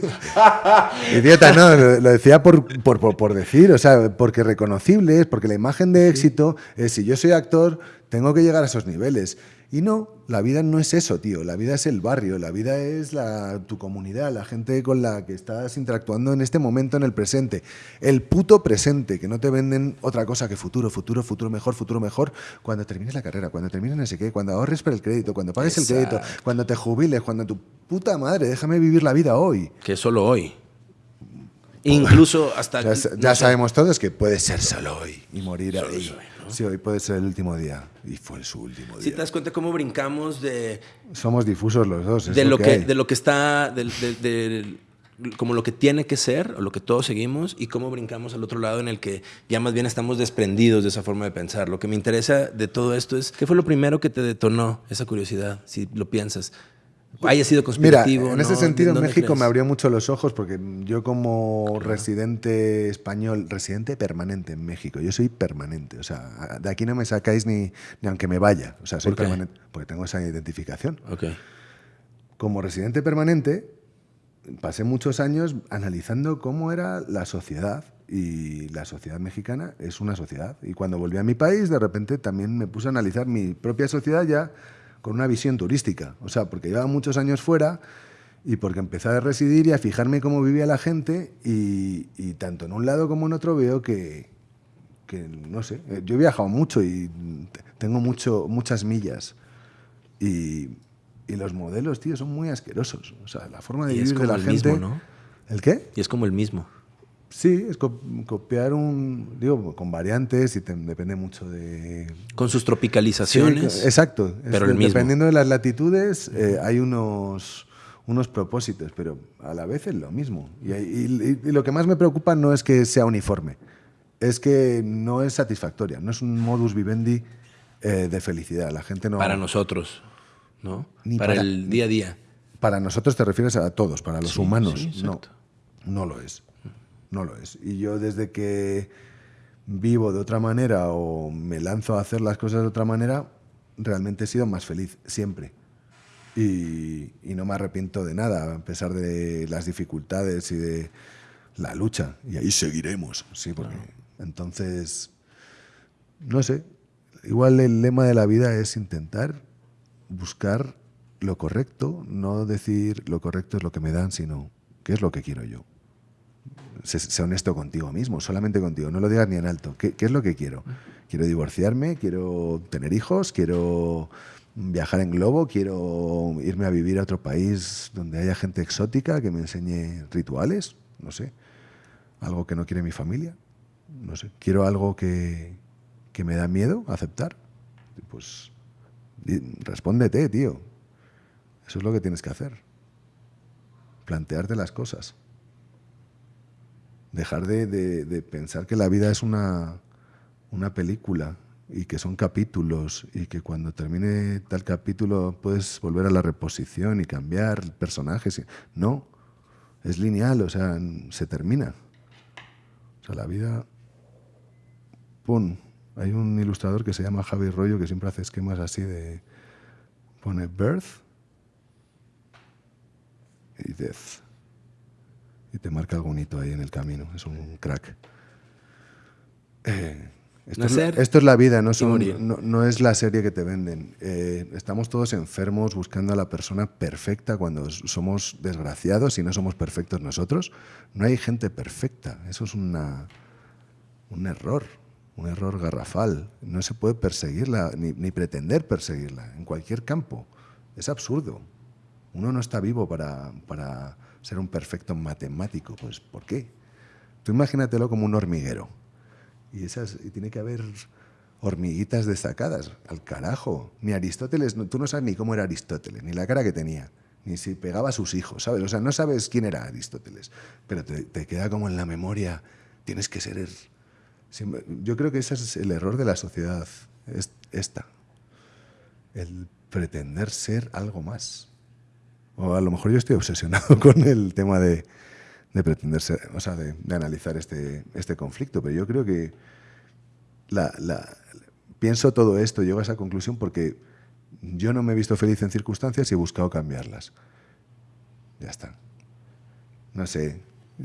Idiota, no, lo, lo decía por, por, por- por decir, o sea, porque reconocible es, porque la imagen de éxito es si yo soy actor, tengo que llegar a esos niveles. Y no, la vida no es eso, tío. La vida es el barrio, la vida es la, tu comunidad, la gente con la que estás interactuando en este momento, en el presente. El puto presente, que no te venden otra cosa que futuro, futuro, futuro mejor, futuro mejor. Cuando termines la carrera, cuando termines no sé qué, cuando ahorres para el crédito, cuando pagues el crédito, Exacto. cuando te jubiles, cuando tu puta madre, déjame vivir la vida hoy. Que solo hoy. Incluso hasta... Ya, no ya sé, sabemos todos que puede ser solo hoy y morir ahí. Sí, hoy puede ser el último día. Y fue su último Si día. te das cuenta cómo brincamos de, Somos difusos los dos. de, lo que, hay. de lo que está, del- del- del- como lo que tiene que ser, o lo que todos seguimos, y cómo brincamos al otro lado en el que ya más bien estamos desprendidos de esa forma de pensar. Lo que me interesa de todo esto es, ¿qué fue lo primero que te detonó esa curiosidad, si lo piensas? ¿Haya sido Mira, conspirativo? en ese no? sentido ¿Dónde México crees? me abrió mucho los ojos porque yo como residente español, residente permanente en México, yo soy permanente, o sea, de aquí no me sacáis ni, ni aunque me vaya, o sea, soy ¿Por permanente, porque tengo esa identificación. Ok. Como residente permanente, pasé muchos años analizando cómo era la sociedad y la sociedad mexicana es una sociedad. Y cuando volví a mi país, de repente también me puse a analizar mi propia sociedad ya con una visión turística. O sea, porque llevaba muchos años fuera y porque empecé a residir y a fijarme cómo vivía la gente y, y tanto en un lado como en otro veo que, que, no sé, eh, yo he viajado mucho y tengo mucho, muchas millas y, y los modelos, tío, son muy asquerosos. O sea, la forma de Y es vivir de como la el gente... mismo, ¿no? ¿El qué? Y es como el mismo. Sí, es co- copiar un, digo, con variantes y te- depende mucho de... Con sus Sí, tropicalizaciones. exacto. Es pero el de- mismo. Dependiendo de las latitudes, eh, hay unos, unos propósitos, pero a la vez es lo mismo. Y, y- y lo que más me preocupa no es que sea uniforme, es que no es satisfactoria, no es un modus vivendi eh, de felicidad. La gente no... Para nosotros, ¿no? Ni para, para- el día a día. Para nosotros te refieres a todos, para los Sí, humanos. sí, no, no lo es. No lo es. Y yo desde que vivo de otra manera o me lanzo a hacer las cosas de otra manera, realmente he sido más feliz, siempre. Y, y no me arrepiento de nada, a pesar de las dificultades y de la lucha. Y ahí seguiremos, sí, porque entonces, no sé, igual el lema de la vida es intentar buscar lo correcto, no decir lo correcto es lo que me dan, sino qué es lo que quiero yo. Sé, honesto contigo mismo, solamente contigo, no lo digas ni en alto. ¿Qué, qué es lo que quiero? Quiero divorciarme, quiero tener hijos, quiero viajar en globo, quiero irme a vivir a otro país donde haya gente exótica que me enseñe rituales, no sé, algo que no quiere mi familia, no sé, quiero algo que, que me da miedo aceptar. Pues respóndete, tío. Eso es lo que tienes que hacer. Plantearte las cosas. Dejar de, de- de pensar que la vida es una, una película y que son capítulos y que cuando termine tal capítulo puedes volver a la reposición y cambiar personajes. No, es lineal, o sea, se termina. O sea, la vida... ¡Pum! Hay un ilustrador que se llama Javi Rollo que siempre hace esquemas así de... Pone birth y death. Y te marca algún hito ahí en el camino. Es un crack. Eh, esto, es, Nacer la- esto es la vida, no, son- no, no es la serie que te venden. Eh, estamos todos enfermos buscando a la persona perfecta cuando somos desgraciados y no somos perfectos nosotros. No hay gente perfecta. Eso es una, un error, un error garrafal. No se puede perseguirla ni, ni pretender perseguirla en cualquier campo. Es absurdo. Uno no está vivo para, para ser un perfecto matemático. Pues, ¿por qué? Tú imagínatelo como un hormiguero. Y, esas, y tiene que haber hormiguitas destacadas. Al carajo. Ni Aristóteles, no- tú no sabes ni cómo era Aristóteles, ni la cara que tenía, ni si pegaba a sus hijos, ¿sabes? O sea, no sabes quién era Aristóteles, pero te, te queda como en la memoria. Tienes que ser... siempre- Yo creo que ese es el error de la sociedad, es esta. El pretender ser algo más. O a lo mejor yo estoy obsesionado con el tema de, de pretender ser, o sea, de, de analizar este, este conflicto, pero yo creo que la, la- pienso todo esto, llego a esa conclusión porque yo no me he visto feliz en circunstancias y he buscado cambiarlas. Ya está. No sé,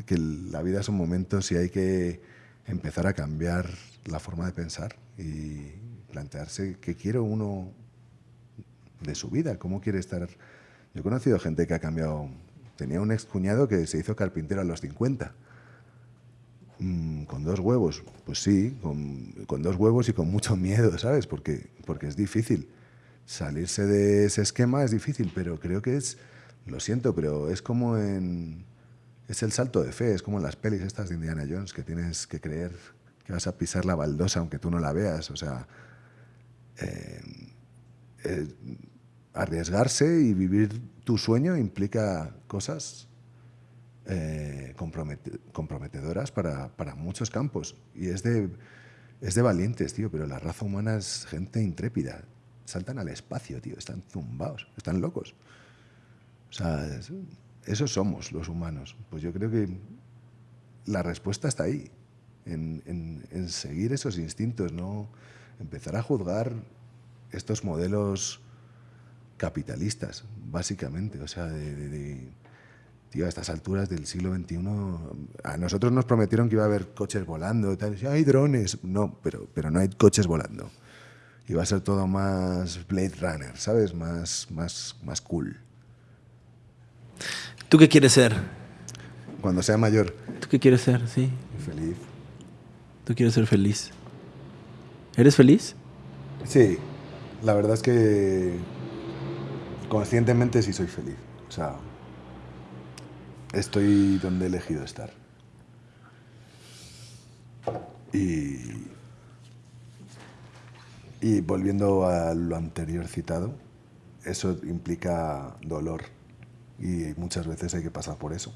que la vida son momentos y hay que empezar a cambiar la forma de pensar y plantearse qué quiere uno de su vida, cómo quiere estar. Yo he conocido gente que ha cambiado. Tenía un ex cuñado que se hizo carpintero a los 50. Mm, con dos huevos, pues sí, con, con, dos huevos y con mucho miedo, ¿sabes? Porque, porque es difícil. Salirse de ese esquema es difícil, pero creo que es, lo siento, pero es como en, es el salto de fe, es como en las pelis estas de Indiana Jones, que tienes que creer que vas a pisar la baldosa aunque tú no la veas, o sea, eh, eh, arriesgarse y vivir tu sueño implica cosas eh, comprometedoras para, para, muchos campos. Y es de, es de valientes, tío, pero la raza humana es gente intrépida. Saltan al espacio, tío, están zumbados, están locos. O sea, esos somos los humanos. Pues yo creo que la respuesta está ahí, en, en, en seguir esos instintos, no empezar a juzgar estos modelos capitalistas, básicamente. O sea, de, tío, a estas alturas del siglo XXI, a nosotros nos prometieron que iba a haber coches volando, y tal. hay drones. No, pero, pero no hay coches volando. Y va a ser todo más Blade Runner, ¿sabes? Más, más, más cool. ¿Tú qué quieres ser? Cuando sea mayor. ¿Tú qué quieres ser? Sí. Feliz. ¿Tú quieres ser feliz? ¿Eres feliz? Sí. La verdad es que conscientemente sí soy feliz. O sea, estoy donde he elegido estar. Y, y volviendo a lo anterior citado, eso implica dolor y muchas veces hay que pasar por eso.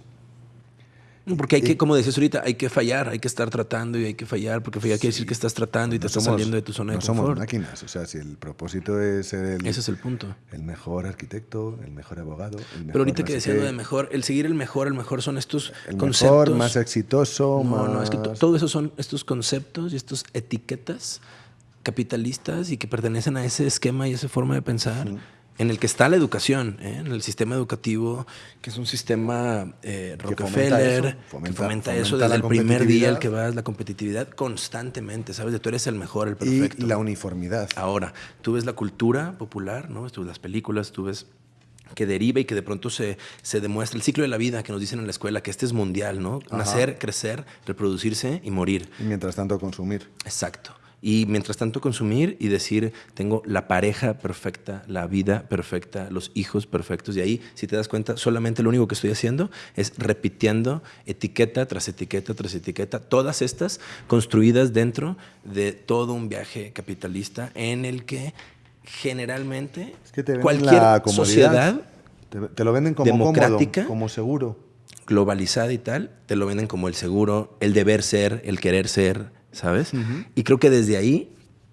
Porque hay que, como decías ahorita, hay que fallar, hay que estar tratando y hay que fallar, porque fallar quiere decir que estás tratando y te estás saliendo de tu zona de confort. No somos máquinas, o sea, si el propósito es ser el, Ese es el punto. el mejor arquitecto, el mejor abogado, el mejor Pero ahorita no que decía lo de mejor, el seguir el mejor, el mejor son estos el conceptos. mejor, más exitoso, No, más... no, es que to- todo eso son estos conceptos y estas etiquetas capitalistas y que pertenecen a ese esquema y esa forma de pensar en el que está la educación, ¿eh? en el sistema educativo, que es un sistema eh, fomenta Rockefeller, eso, que fomenta- eso fomenta desde el primer día al que vas, la competitividad constantemente, ¿sabes? De tú eres el mejor, el y perfecto. la uniformidad. Ahora, tú ves la cultura popular, ¿no? Tú ves las películas, tú ves que deriva y que de pronto se, se demuestra el ciclo de la vida que nos dicen en la escuela, que este es mundial, ¿no? Ajá. Nacer, crecer, reproducirse y morir. Y mientras tanto consumir. Exacto. Y mientras tanto consumir y decir, tengo la pareja perfecta, la vida perfecta, los hijos perfectos. Y ahí, si te das cuenta, solamente lo único que estoy haciendo es repitiendo etiqueta tras etiqueta tras etiqueta, todas estas construidas dentro de todo un viaje capitalista en el que generalmente Es que te venden cualquier la sociedad Te, te lo venden como democrática. cómodo, como seguro. globalizada y tal, te lo venden como el seguro, el deber ser, el querer ser, ¿sabes? Y creo que desde ahí,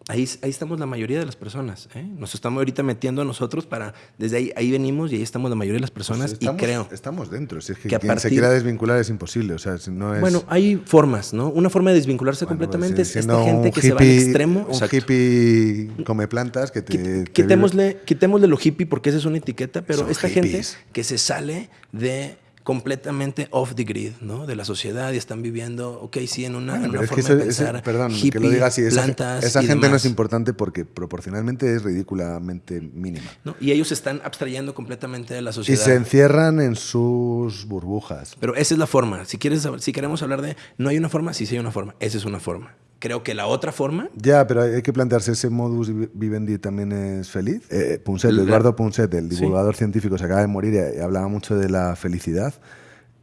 ahí, ahí estamos la mayoría de las personas. ¿eh? Nos estamos ahorita metiendo a nosotros para, desde ahí, ahí venimos y ahí estamos la mayoría de las personas Pues estamos, y creo. Estamos dentro. Si es que, que quien se partir- quiera desvincular es imposible. O sea, si no es... Bueno, hay formas, ¿no? Una forma de desvincularse Bueno, completamente pues, es siendo esta gente que se va al hippie- extremo. Un Exacto. hippie come plantas que te... Quit- te quitémosle, quitémosle lo hippie porque esa es una etiqueta, pero Son esta hippies. gente que se sale de completamente off the grid, ¿no? De la sociedad y están viviendo, ok, sí, en una, Bueno, en una forma de ese- pensar perdón, hippie, que lo diga así, esa, plantas esa y gente no es importante porque proporcionalmente es ridículamente mínima. ¿no? Y ellos se están abstrayendo completamente de la Y sociedad. se encierran en sus burbujas. Pero esa es la forma. Si quieres, si queremos hablar de no hay una forma, sí, sí hay una forma. Esa es una forma. Creo que la otra forma Ya, pero hay que plantearse, ¿ese modus vivendi también es feliz? Eh, Punset, La- Eduardo Punset, el Sí. divulgador científico, se acaba de morir y, y hablaba mucho de la felicidad.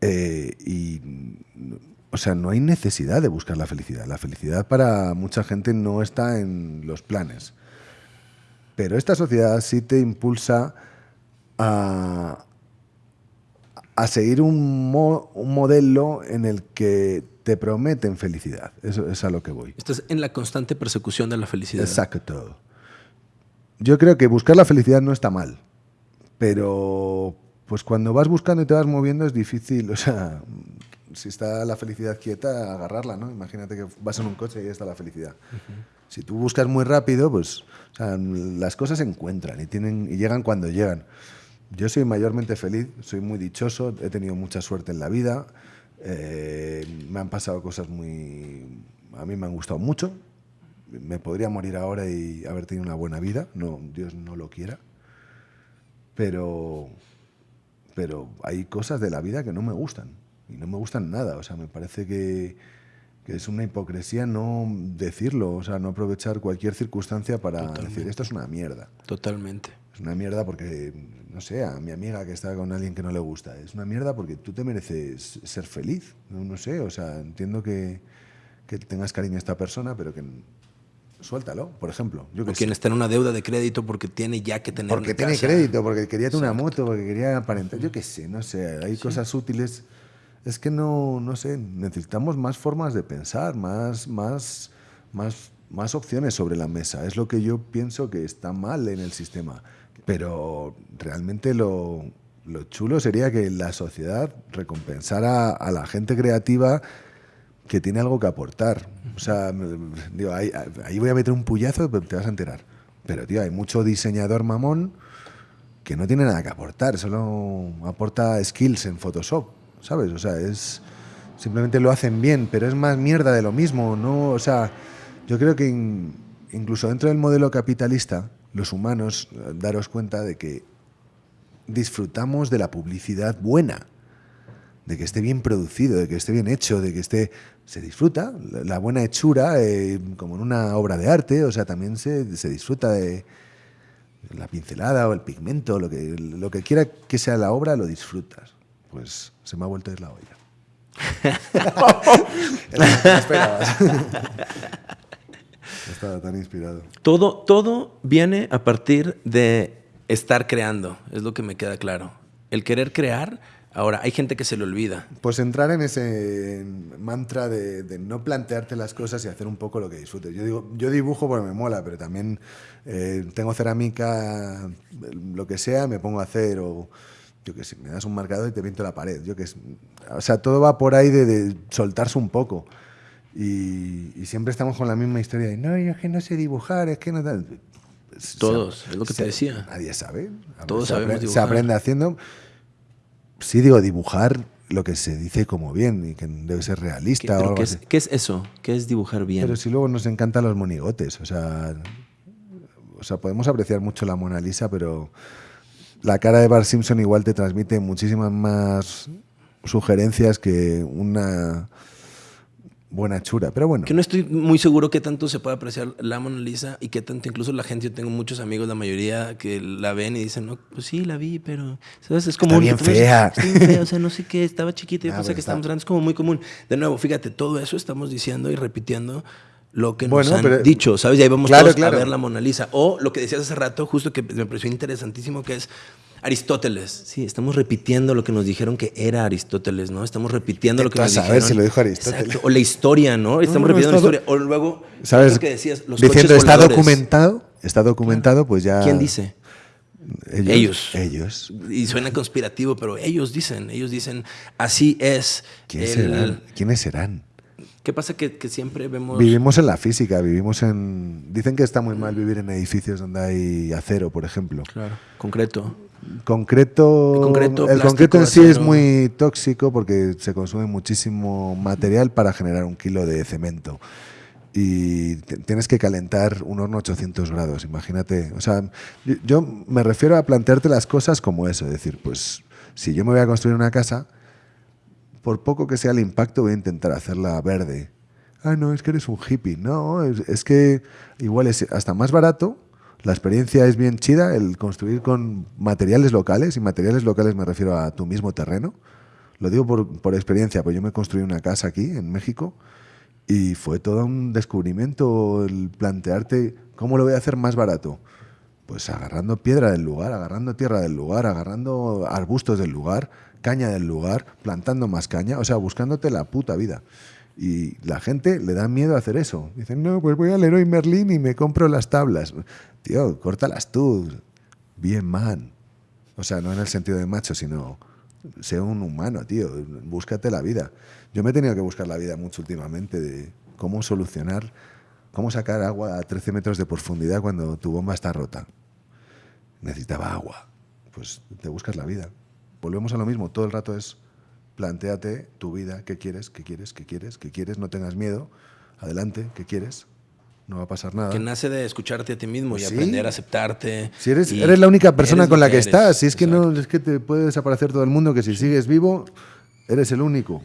eh, y, o sea, no hay necesidad de buscar la felicidad. La felicidad para mucha gente no está en los planes. Pero esta sociedad sí te impulsa a, a seguir un, mo- un modelo en el que te prometen felicidad. Eso es a lo que voy. estás en la constante persecución de la felicidad. Exacto. Yo creo que buscar la felicidad no está mal, pero pues cuando vas buscando y te vas moviendo es difícil, o sea, si está la felicidad quieta, agarrarla, ¿no? Imagínate que vas en un coche y está la felicidad. Si tú buscas muy rápido, pues las cosas se encuentran y, tienen, y llegan cuando llegan. Yo soy mayormente feliz, soy muy dichoso, he tenido mucha suerte en la vida, eh, me han pasado cosas muy... A mí me han gustado mucho, me podría morir ahora y haber tenido una buena vida, no, Dios no lo quiera, pero, pero hay cosas de la vida que no me gustan y no me gustan nada, o sea, me parece que, que es una hipocresía no decirlo, o sea, no aprovechar cualquier circunstancia para decir esto es una mierda. Totalmente. Es una mierda porque, no sé, a mi amiga que está con alguien que no le gusta, es una mierda porque tú te mereces ser feliz, no, no sé, o sea, entiendo que, que tengas cariño a esta persona, pero que suéltalo, por ejemplo. Yo que o quien está en una deuda de crédito porque tiene ya que tener Porque tiene crédito, porque quería tener una moto, porque quería aparentar. Yo qué sé, no sé. Hay cosas útiles. Es que no, no sé, necesitamos más formas de pensar, más, más, más, más opciones sobre la mesa. Es lo que yo pienso que está mal en el sistema. Pero realmente lo, lo chulo sería que la sociedad recompensara a la gente creativa que tiene algo que aportar. O sea, digo, ahí, voy a meter un puyazo, pero te vas a enterar. Pero, tío, hay mucho diseñador mamón que no tiene nada que aportar, solo aporta skills en Photoshop, ¿sabes? O sea, es simplemente lo hacen bien, pero es más mierda de lo mismo, ¿no? O sea, yo creo que incluso dentro del modelo capitalista, los humanos, daros cuenta de que disfrutamos de la publicidad buena de que esté bien producido, de que esté bien hecho, de que esté... Se disfruta, la buena hechura, eh, como en una obra de arte, o sea, también se, se, disfruta de la pincelada o el pigmento, lo que, lo que quiera que sea la obra, lo disfrutas. Pues se me ha vuelto a ir la olla. Estaba tan inspirado. Todo, todo viene a partir de estar creando, es lo que me queda claro. El querer crear Ahora, hay gente que se le olvida. Pues entrar en ese mantra de, no plantearte las cosas y hacer un poco lo que disfrutes. Yo digo, yo dibujo porque me mola, pero también eh, tengo cerámica, lo que sea, me pongo a hacer o yo que sé, me das un marcador y te pinto la pared. Yo que o sea, todo va por ahí de, soltarse un poco. Y, siempre estamos con la misma historia de, no, yo es que no sé dibujar, es que no... Todos, es lo que te decía. Nadie sabe. Todos sabemos dibujar. Se aprende haciendo sí digo dibujar lo que se dice como bien y que debe ser realista o algo ¿qué, es, ¿Qué es eso? ¿Qué es dibujar bien? Pero si luego nos encantan los monigotes, o sea, o sea, podemos apreciar mucho la Mona Lisa, pero la cara de Bart Simpson igual te transmite muchísimas más sugerencias que una buena chura, pero bueno. Que no estoy muy seguro qué tanto se puede apreciar la Mona Lisa y qué tanto incluso la gente, yo tengo muchos amigos, la mayoría que la ven y dicen, no, pues sí, la vi, pero, ¿sabes? Es como... Está bien fea. Está bien fea, o sea, no sé qué, estaba chiquita y ah, pensé que estábamos grandes, es como muy común. De nuevo, fíjate, todo eso estamos diciendo y repitiendo lo que nos han dicho, ¿sabes? Y ahí vamos todos a ver la Mona Lisa. O lo que decías hace rato, justo que me pareció interesantísimo, que es Aristóteles. Sí, estamos repitiendo lo que nos dijeron que era Aristóteles, ¿no? Estamos repitiendo lo que nos dijeron. A ver si lo dijo Aristóteles. O la historia, ¿no? Estamos repitiendo la historia. O luego, ¿sabes? Lo que decías, los Diciendo, está documentado, está documentado, pues ya... ¿Quién dice? Ellos, ellos. Y suena conspirativo, pero ellos dicen, ellos dicen, así es. ¿Quiénes serán? ¿Qué pasa que, que, siempre vemos... Vivimos en la física, vivimos en... Dicen que está muy mal vivir en edificios donde hay acero, por ejemplo. Claro, concreto. Concreto, el concreto, en sí es muy tóxico porque se consume muchísimo material para generar un kilo de cemento. Y tienes que calentar un horno a 800 grados, imagínate. O sea, yo me refiero a plantearte las cosas como eso, es decir, pues si yo me voy a construir una casa, por poco que sea el impacto voy a intentar hacerla verde. Ah, no, es que eres un hippie. No, es, es que igual es hasta más barato la experiencia es bien chida, el construir con materiales locales, y materiales locales me refiero a tu mismo terreno. Lo digo por, experiencia, pues yo me construí una casa aquí, en México, y fue todo un descubrimiento el plantearte cómo lo voy a hacer más barato. Pues agarrando piedra del lugar, agarrando tierra del lugar, agarrando arbustos del lugar, caña del lugar, plantando más caña, o sea, buscándote la puta vida. Y la gente le da miedo a hacer eso. Dicen, no, pues voy al Leroy Merlin y me compro las tablas. Tío, córtalas tú. Bien man. O sea, no en el sentido de macho, sino Sé un humano, tío. Búscate la vida. Yo me he tenido que buscar la vida mucho últimamente de cómo solucionar, cómo sacar agua a 13 metros de profundidad cuando tu bomba está rota. Necesitaba agua. Pues te buscas la vida. Volvemos a lo mismo. Todo el rato es planteate tu vida, qué quieres, qué quieres, qué quieres, qué quieres, no tengas miedo, adelante, qué quieres, no va a pasar nada. Que nace de escucharte a ti mismo y aprender a aceptarte. Si eres, eres la única persona con la que, estás, si es que no es que te puede desaparecer todo el mundo, que si sigues vivo, eres el único.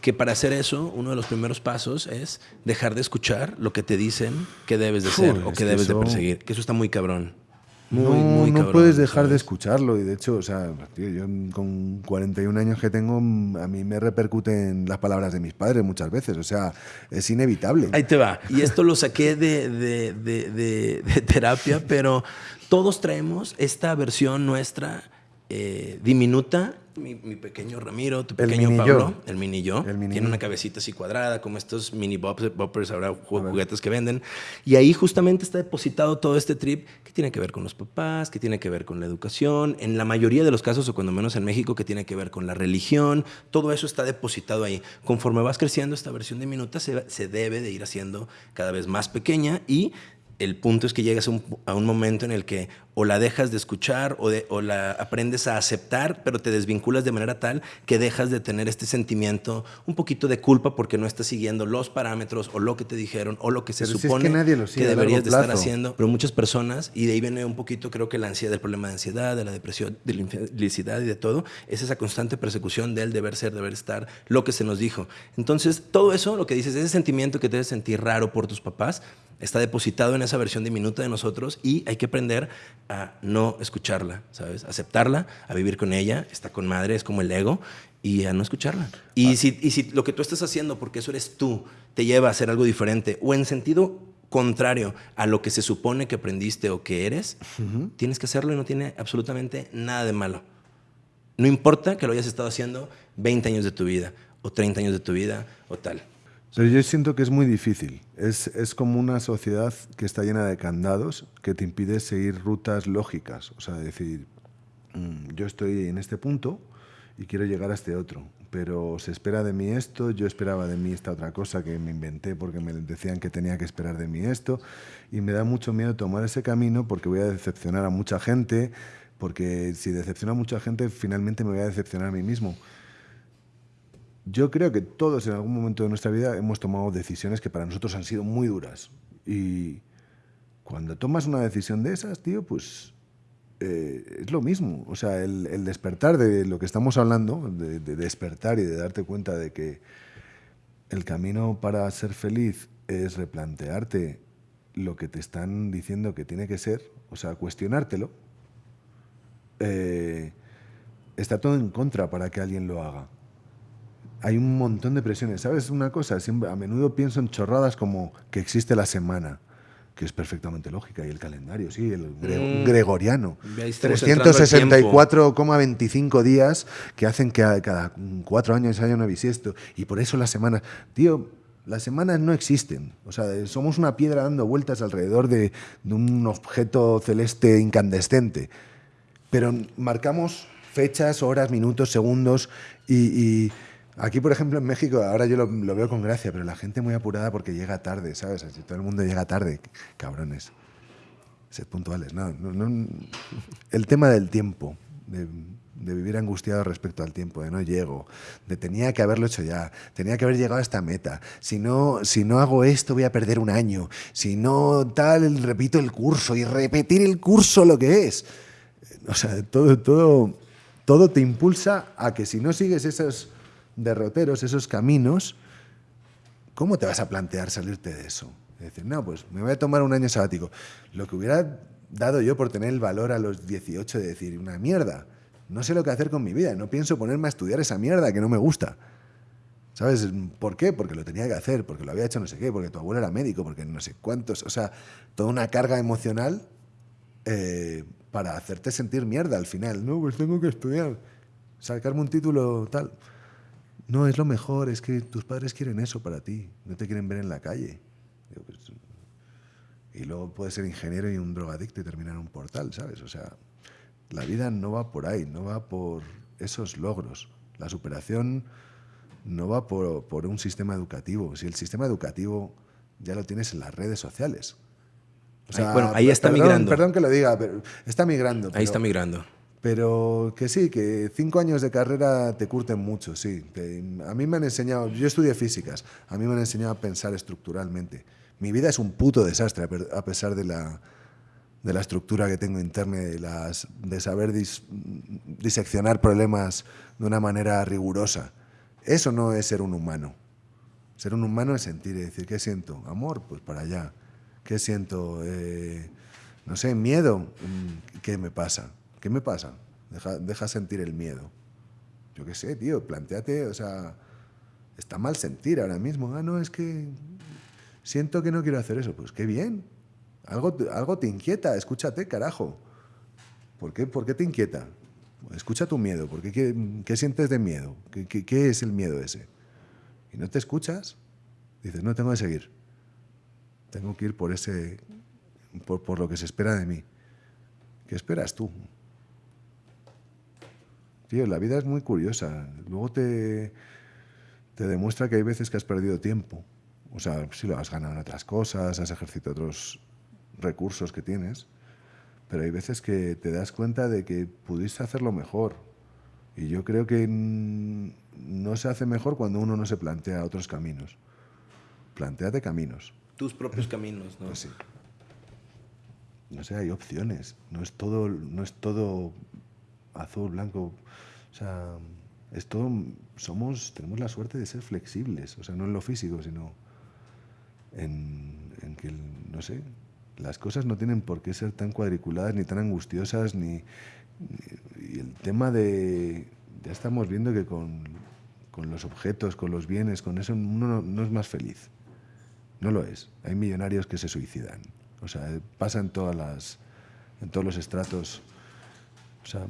Que para hacer eso, uno de los primeros pasos es dejar de escuchar lo que te dicen que debes de ser o que, debes de perseguir. Que eso está muy cabrón no, no puedes dejar de escucharlo. Y de hecho, o sea, yo con 41 años que tengo, a mí me repercuten las palabras de mis padres muchas veces. O sea, es inevitable. Ahí te va. Y esto lo saqué de, de, de, de terapia, pero todos traemos esta versión nuestra eh, diminuta mi, pequeño Ramiro, tu pequeño Pablo, el mini yo, tiene una cabecita así cuadrada, como estos mini boppers, ahora juguetes que venden. Y ahí justamente está depositado todo este trip que tiene que ver con los papás, que tiene que ver con la educación, en la mayoría de los casos, o cuando menos en México, que tiene que ver con la religión. Todo eso está depositado ahí. Conforme vas creciendo, esta versión diminuta se, se debe de ir haciendo cada vez más pequeña y el punto es que llegas a un, momento en el que o la dejas de escuchar o, de, o, la aprendes a aceptar, pero te desvinculas de manera tal que dejas de tener este sentimiento un poquito de culpa porque no estás siguiendo los parámetros o lo que te dijeron o lo que se supone que, deberías de estar haciendo. Pero muchas personas, y de ahí viene un poquito creo que la ansiedad, del problema de ansiedad, de la depresión, de la infelicidad y de todo, es esa constante persecución del deber ser, deber estar, lo que se nos dijo. Entonces, todo eso, lo que dices, ese sentimiento que te debes sentir raro por tus papás, está depositado en esa versión diminuta de nosotros y hay que aprender a no escucharla, ¿sabes? Aceptarla, a vivir con ella, está con madre, es como el ego, y a no escucharla. Y, ah. si, y si lo que tú estás haciendo, porque eso eres tú, te lleva a hacer algo diferente, o en sentido contrario a lo que se supone que aprendiste o que eres, tienes que hacerlo y no tiene absolutamente nada de malo. No importa que lo hayas estado haciendo 20 años de tu vida, o 30 años de tu vida, o tal. Pero yo siento que es muy difícil. Es, es, como una sociedad que está llena de candados que te impide seguir rutas lógicas. O sea, decir, mm, yo estoy en este punto y quiero llegar a este otro, pero se espera de mí esto, yo esperaba de mí esta otra cosa que me inventé porque me decían que tenía que esperar de mí esto, y me da mucho miedo tomar ese camino porque voy a decepcionar a mucha gente, porque si decepciona a mucha gente, finalmente me voy a decepcionar a mí mismo. Yo creo que todos en algún momento de nuestra vida hemos tomado decisiones que para nosotros han sido muy duras. Y cuando tomas una decisión de esas, tío, pues eh, es lo mismo. O sea, el, despertar de lo que estamos hablando, de, despertar y de darte cuenta de que el camino para ser feliz es replantearte lo que te están diciendo que tiene que ser, o sea, cuestionártelo, eh, está todo en contra para que alguien lo haga hay un montón de presiones. ¿Sabes una cosa? Siempre, a menudo pienso en chorradas como que existe la semana, que es perfectamente lógica, y el calendario, sí, el mm. gregoriano. 364,25 días que hacen que cada cuatro años haya una bisiesto. Y por eso las semanas... Tío, las semanas no existen. O sea, somos una piedra dando vueltas alrededor de, un objeto celeste incandescente. Pero marcamos fechas, horas, minutos, segundos y Aquí, por ejemplo, en México, ahora yo lo, veo con gracia, pero la gente muy apurada porque llega tarde, ¿sabes? Así, todo el mundo llega tarde, cabrones. Sed puntuales. No, El tema del tiempo, de, vivir angustiado respecto al tiempo, de no llego, de tenía que haberlo hecho ya, tenía que haber llegado a esta meta. Si no, si no hago esto, voy a perder un año. Si no tal, repito el curso y repetir el curso lo que es. O sea, todo, todo, todo te impulsa a que si no sigues esos derroteros, esos caminos, ¿cómo te vas a plantear salirte de eso? decir, no, pues me voy a tomar un año sabático. Lo que hubiera dado yo por tener el valor a los 18 de decir, una mierda, no sé lo que hacer con mi vida, no pienso ponerme a estudiar esa mierda que no me gusta. ¿Sabes por qué? Porque lo tenía que hacer, porque lo había hecho no sé qué, porque tu abuelo era médico, porque no sé cuántos. O sea, toda una carga emocional eh, para hacerte sentir mierda al final. No, pues tengo que estudiar, sacarme un título tal. No, es lo mejor, es que tus padres quieren eso para ti, no te quieren ver en la calle. Pues, y luego puedes ser ingeniero y un drogadicto y terminar en un portal, ¿sabes? O sea, la vida no va por ahí, no va por esos logros. La superación no va por, un sistema educativo. Si el sistema educativo ya lo tienes en las redes sociales. bueno, ahí está migrando. Perdón que lo diga, pero está migrando. Ahí está migrando. Pero que sí, que cinco años de carrera te curten mucho, sí. a mí me han enseñado, yo estudié físicas, a mí me han enseñado a pensar estructuralmente. Mi vida es un puto desastre a pesar de la, de la estructura que tengo interna, de, las, de saber diseccionar problemas de una manera rigurosa. Eso no es ser un humano. Ser un humano es sentir y decir, ¿qué siento? Amor, pues para allá. ¿Qué siento? Eh, no sé, miedo. Mm, ¿Qué me pasa? ¿Qué me pasa? Deja, deja sentir el miedo. Yo qué sé, tío, planteate, o sea, está mal sentir ahora mismo. Ah, no, es que siento que no quiero hacer eso. Pues qué bien. Algo, algo te inquieta, escúchate, carajo. ¿Por qué, ¿Por qué te inquieta? Escucha tu miedo. ¿Por qué, qué, sientes de miedo? ¿Qué, ¿Qué, es el miedo ese? Y no te escuchas, dices, no, tengo que seguir. Tengo que ir por, ese, por lo que se espera de mí. ¿Qué esperas tú? Tío, la vida es muy curiosa. Luego te, te demuestra que hay veces que has perdido tiempo. O sea, si lo has ganado en otras cosas, has ejercido otros recursos que tienes, pero hay veces que te das cuenta de que pudiste hacerlo mejor. Y yo creo que no se hace mejor cuando uno no se plantea otros caminos. Planteate caminos. Tus propios caminos, ¿no? Pues sí. No sé, hay opciones. No es todo, no es todo azul, blanco. O sea, es todo, somos, tenemos la suerte de ser flexibles. O sea, no en lo físico, sino en, en que, no sé, las cosas no tienen por qué ser tan cuadriculadas ni tan angustiosas, ni, y el tema de, ya estamos viendo que con, con, los objetos, con los bienes, con eso uno no, es más feliz. No lo es. Hay millonarios que se suicidan. O sea, pasa en, todas las, en todos los estratos. O sea,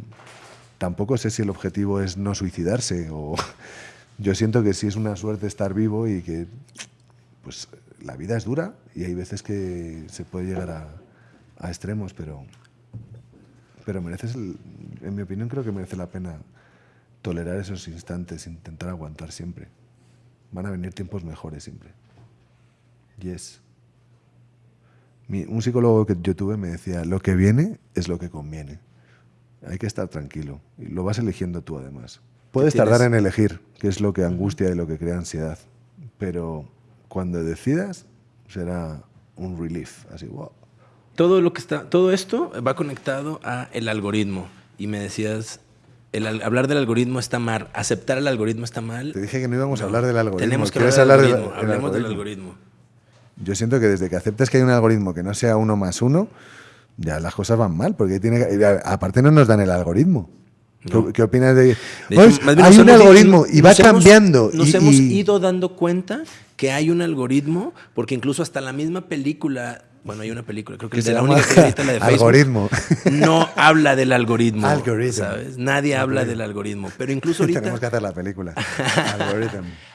tampoco sé si el objetivo es no suicidarse o yo siento que sí es una suerte estar vivo y que pues la vida es dura y hay veces que se puede llegar a, extremos, pero, pero mereces, en mi opinión, creo que merece la pena tolerar esos instantes, intentar aguantar siempre. Van a venir tiempos mejores siempre. Yes. un psicólogo que yo tuve me decía, lo que viene es lo que conviene. Hay que estar tranquilo. Y lo vas eligiendo tú además. Puedes tardar en elegir, que es lo que angustia y lo que crea ansiedad. Pero cuando decidas, será un relief, así, wow. Todo, lo que está, todo esto va conectado a el algoritmo. Y me decías, el, hablar del algoritmo está mal, aceptar el algoritmo está mal. Te dije que no íbamos a hablar del algoritmo. Tenemos que hablar, del algoritmo. Hablemos del algoritmo. Yo siento que desde que aceptes que hay un algoritmo que no sea uno más uno, ya las cosas van mal, porque tiene aparte no nos dan el algoritmo. ¿Qué, opinas de, hay un algoritmo y va cambiando. nos hemos ido dando cuenta que hay un algoritmo, porque incluso hasta la misma película, bueno, hay una película, creo que es la única que la de Facebook, algoritmo. no habla del algoritmo, ¿sabes? Nadie habla del algoritmo, pero incluso ahorita... Tenemos que hacer la película.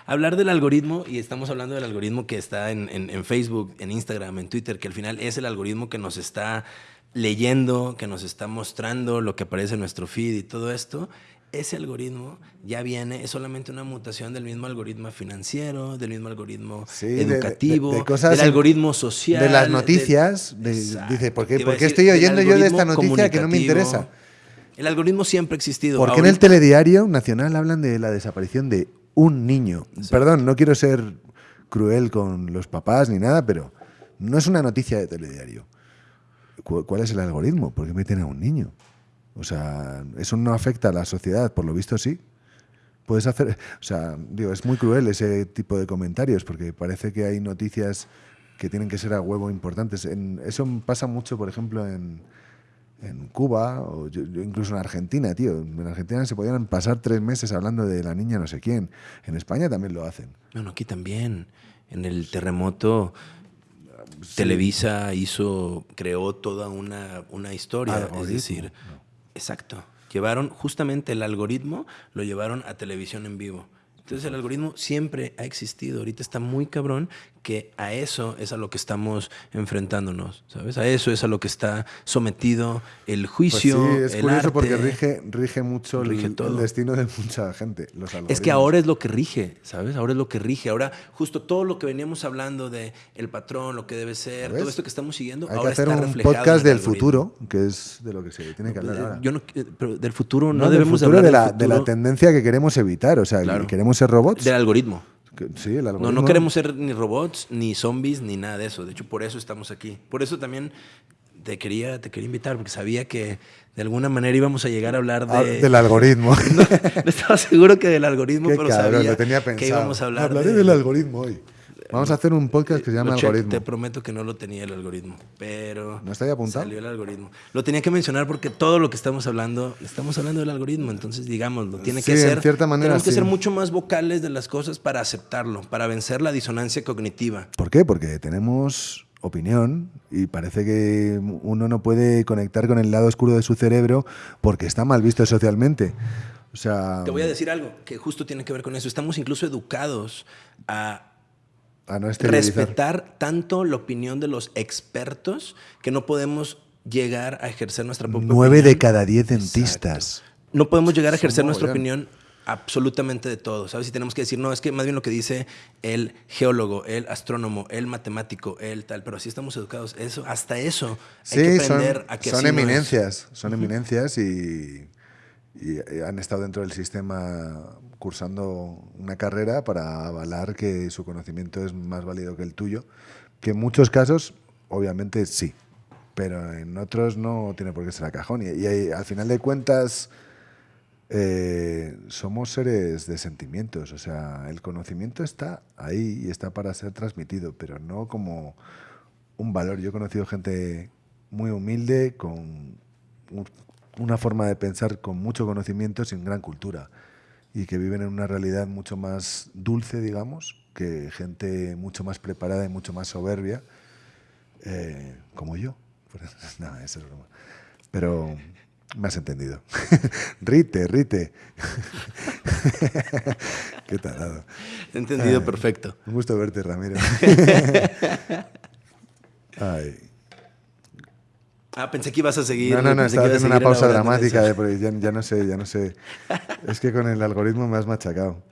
Hablar del algoritmo, y estamos hablando del algoritmo que está en, en Facebook, en Instagram, en Twitter, que al final es el algoritmo que nos está leyendo, que nos está mostrando lo que aparece en nuestro feed y todo esto, ese algoritmo ya viene, es solamente una mutación del mismo algoritmo financiero, del mismo algoritmo educativo, del algoritmo social. De las noticias. dice, ¿por qué, estoy oyendo yo de esta noticia que no me interesa? El algoritmo siempre ha existido. ¿Por qué en el telediario nacional hablan de la desaparición de un niño? Perdón, no quiero ser cruel con los papás ni nada, pero no es una noticia de telediario. ¿Cuál es el algoritmo? ¿Por qué meten a un niño? O sea, eso no afecta a la sociedad, por lo visto sí. Puedes hacer, o sea, digo, es muy cruel ese tipo de comentarios porque parece que hay noticias que tienen que ser a huevo importantes. En, eso pasa mucho, por ejemplo, en, en Cuba o incluso en Argentina, tío. En Argentina se podían pasar tres meses hablando de la niña no sé quién. En España también lo hacen. Bueno, aquí también. En el terremoto Televisa hizo, creó toda una, una historia. es decir, Exacto. Llevaron justamente el algoritmo, lo llevaron a televisión en vivo. Entonces el algoritmo siempre ha existido. Ahorita está muy cabrón que a eso es a lo que estamos enfrentándonos, ¿sabes? A eso es a lo que está sometido el Pues juicio, sí, es el curioso arte. porque rige, rige mucho el- Rige el, todo. destino de mucha gente. Los Es que ahora es lo que rige, ¿sabes? Ahora es lo que rige. Ahora, justo todo lo que veníamos hablando de el patrón, lo que debe ser, todo esto que estamos siguiendo, Hay que ahora hacer está un podcast del futuro, que es de lo que se tiene que hablar Eh, ahora. Yo no, eh, pero del futuro no, No, del debemos de futuro hablar de la, del de la futuro tendencia que queremos evitar. O sea, Claro. queremos ser robots. del algoritmo. Que- sí, el No, algoritmo. no queremos ser ni robots, ni zombies, ni nada de eso. De hecho, por eso estamos aquí. Por eso también te quería, te quería invitar, porque sabía que de alguna manera íbamos a llegar a hablar Ah, de... del algoritmo. no, no estaba seguro que del algoritmo, Qué pero cabrón, sabía lo tenía pensado. que íbamos a hablar Hablaré de- del algoritmo hoy. Vamos a hacer un podcast que se llama Algoritmo. Te prometo que no lo tenía el algoritmo, pero ¿No está ahí apuntado? salió el algoritmo. Lo tenía que mencionar porque todo lo que estamos hablando, estamos hablando del algoritmo, entonces digámoslo, tiene que Sí, en ser, cierta manera, tenemos que sí. ser mucho más vocales de las cosas para aceptarlo, para vencer la disonancia cognitiva. ¿Por qué? Porque tenemos opinión y parece que uno no puede conectar con el lado oscuro de su cerebro porque está mal visto socialmente. O sea, Te voy a decir algo que justo tiene que ver con eso. Estamos incluso educados a a no esterilizar. respetar tanto la opinión de los expertos que no podemos llegar a ejercer nuestra propia Nueve de cada diez dentistas. No podemos llegar a ejercer nuestra opinión absolutamente de todo, ¿sabes? Y tenemos que decir, no, es que más bien lo que dice el geólogo, el astrónomo, el matemático, el tal, pero así estamos educados. Eso, hasta eso hay que Sí, son, aprender a que son no eminencias, son eminencias y, y han estado dentro del sistema cursando una carrera para avalar que su conocimiento es más válido que el tuyo, que en muchos casos, obviamente sí, pero en otros no tiene por qué ser a cajón. Y, al final de cuentas, eh, somos seres de sentimientos, o sea, el conocimiento está ahí y está para ser transmitido, pero no como un valor. Yo he conocido gente muy humilde, con un- una forma de pensar con mucho conocimiento, sin gran cultura, y que viven en una realidad mucho más dulce, digamos, que gente mucho más preparada y mucho más soberbia, eh, como yo. Nada, eso es broma. Pero me has entendido. rite, rite. Qué tarado. He entendido Ay. perfecto. Un gusto verte, Ramiro. Ay. Ah, pensé que ibas a seguir. No, no, no, estaba haciendo una pausa dramática, de, porque ya, ya no sé, ya no sé. Es que con el algoritmo me has machacado.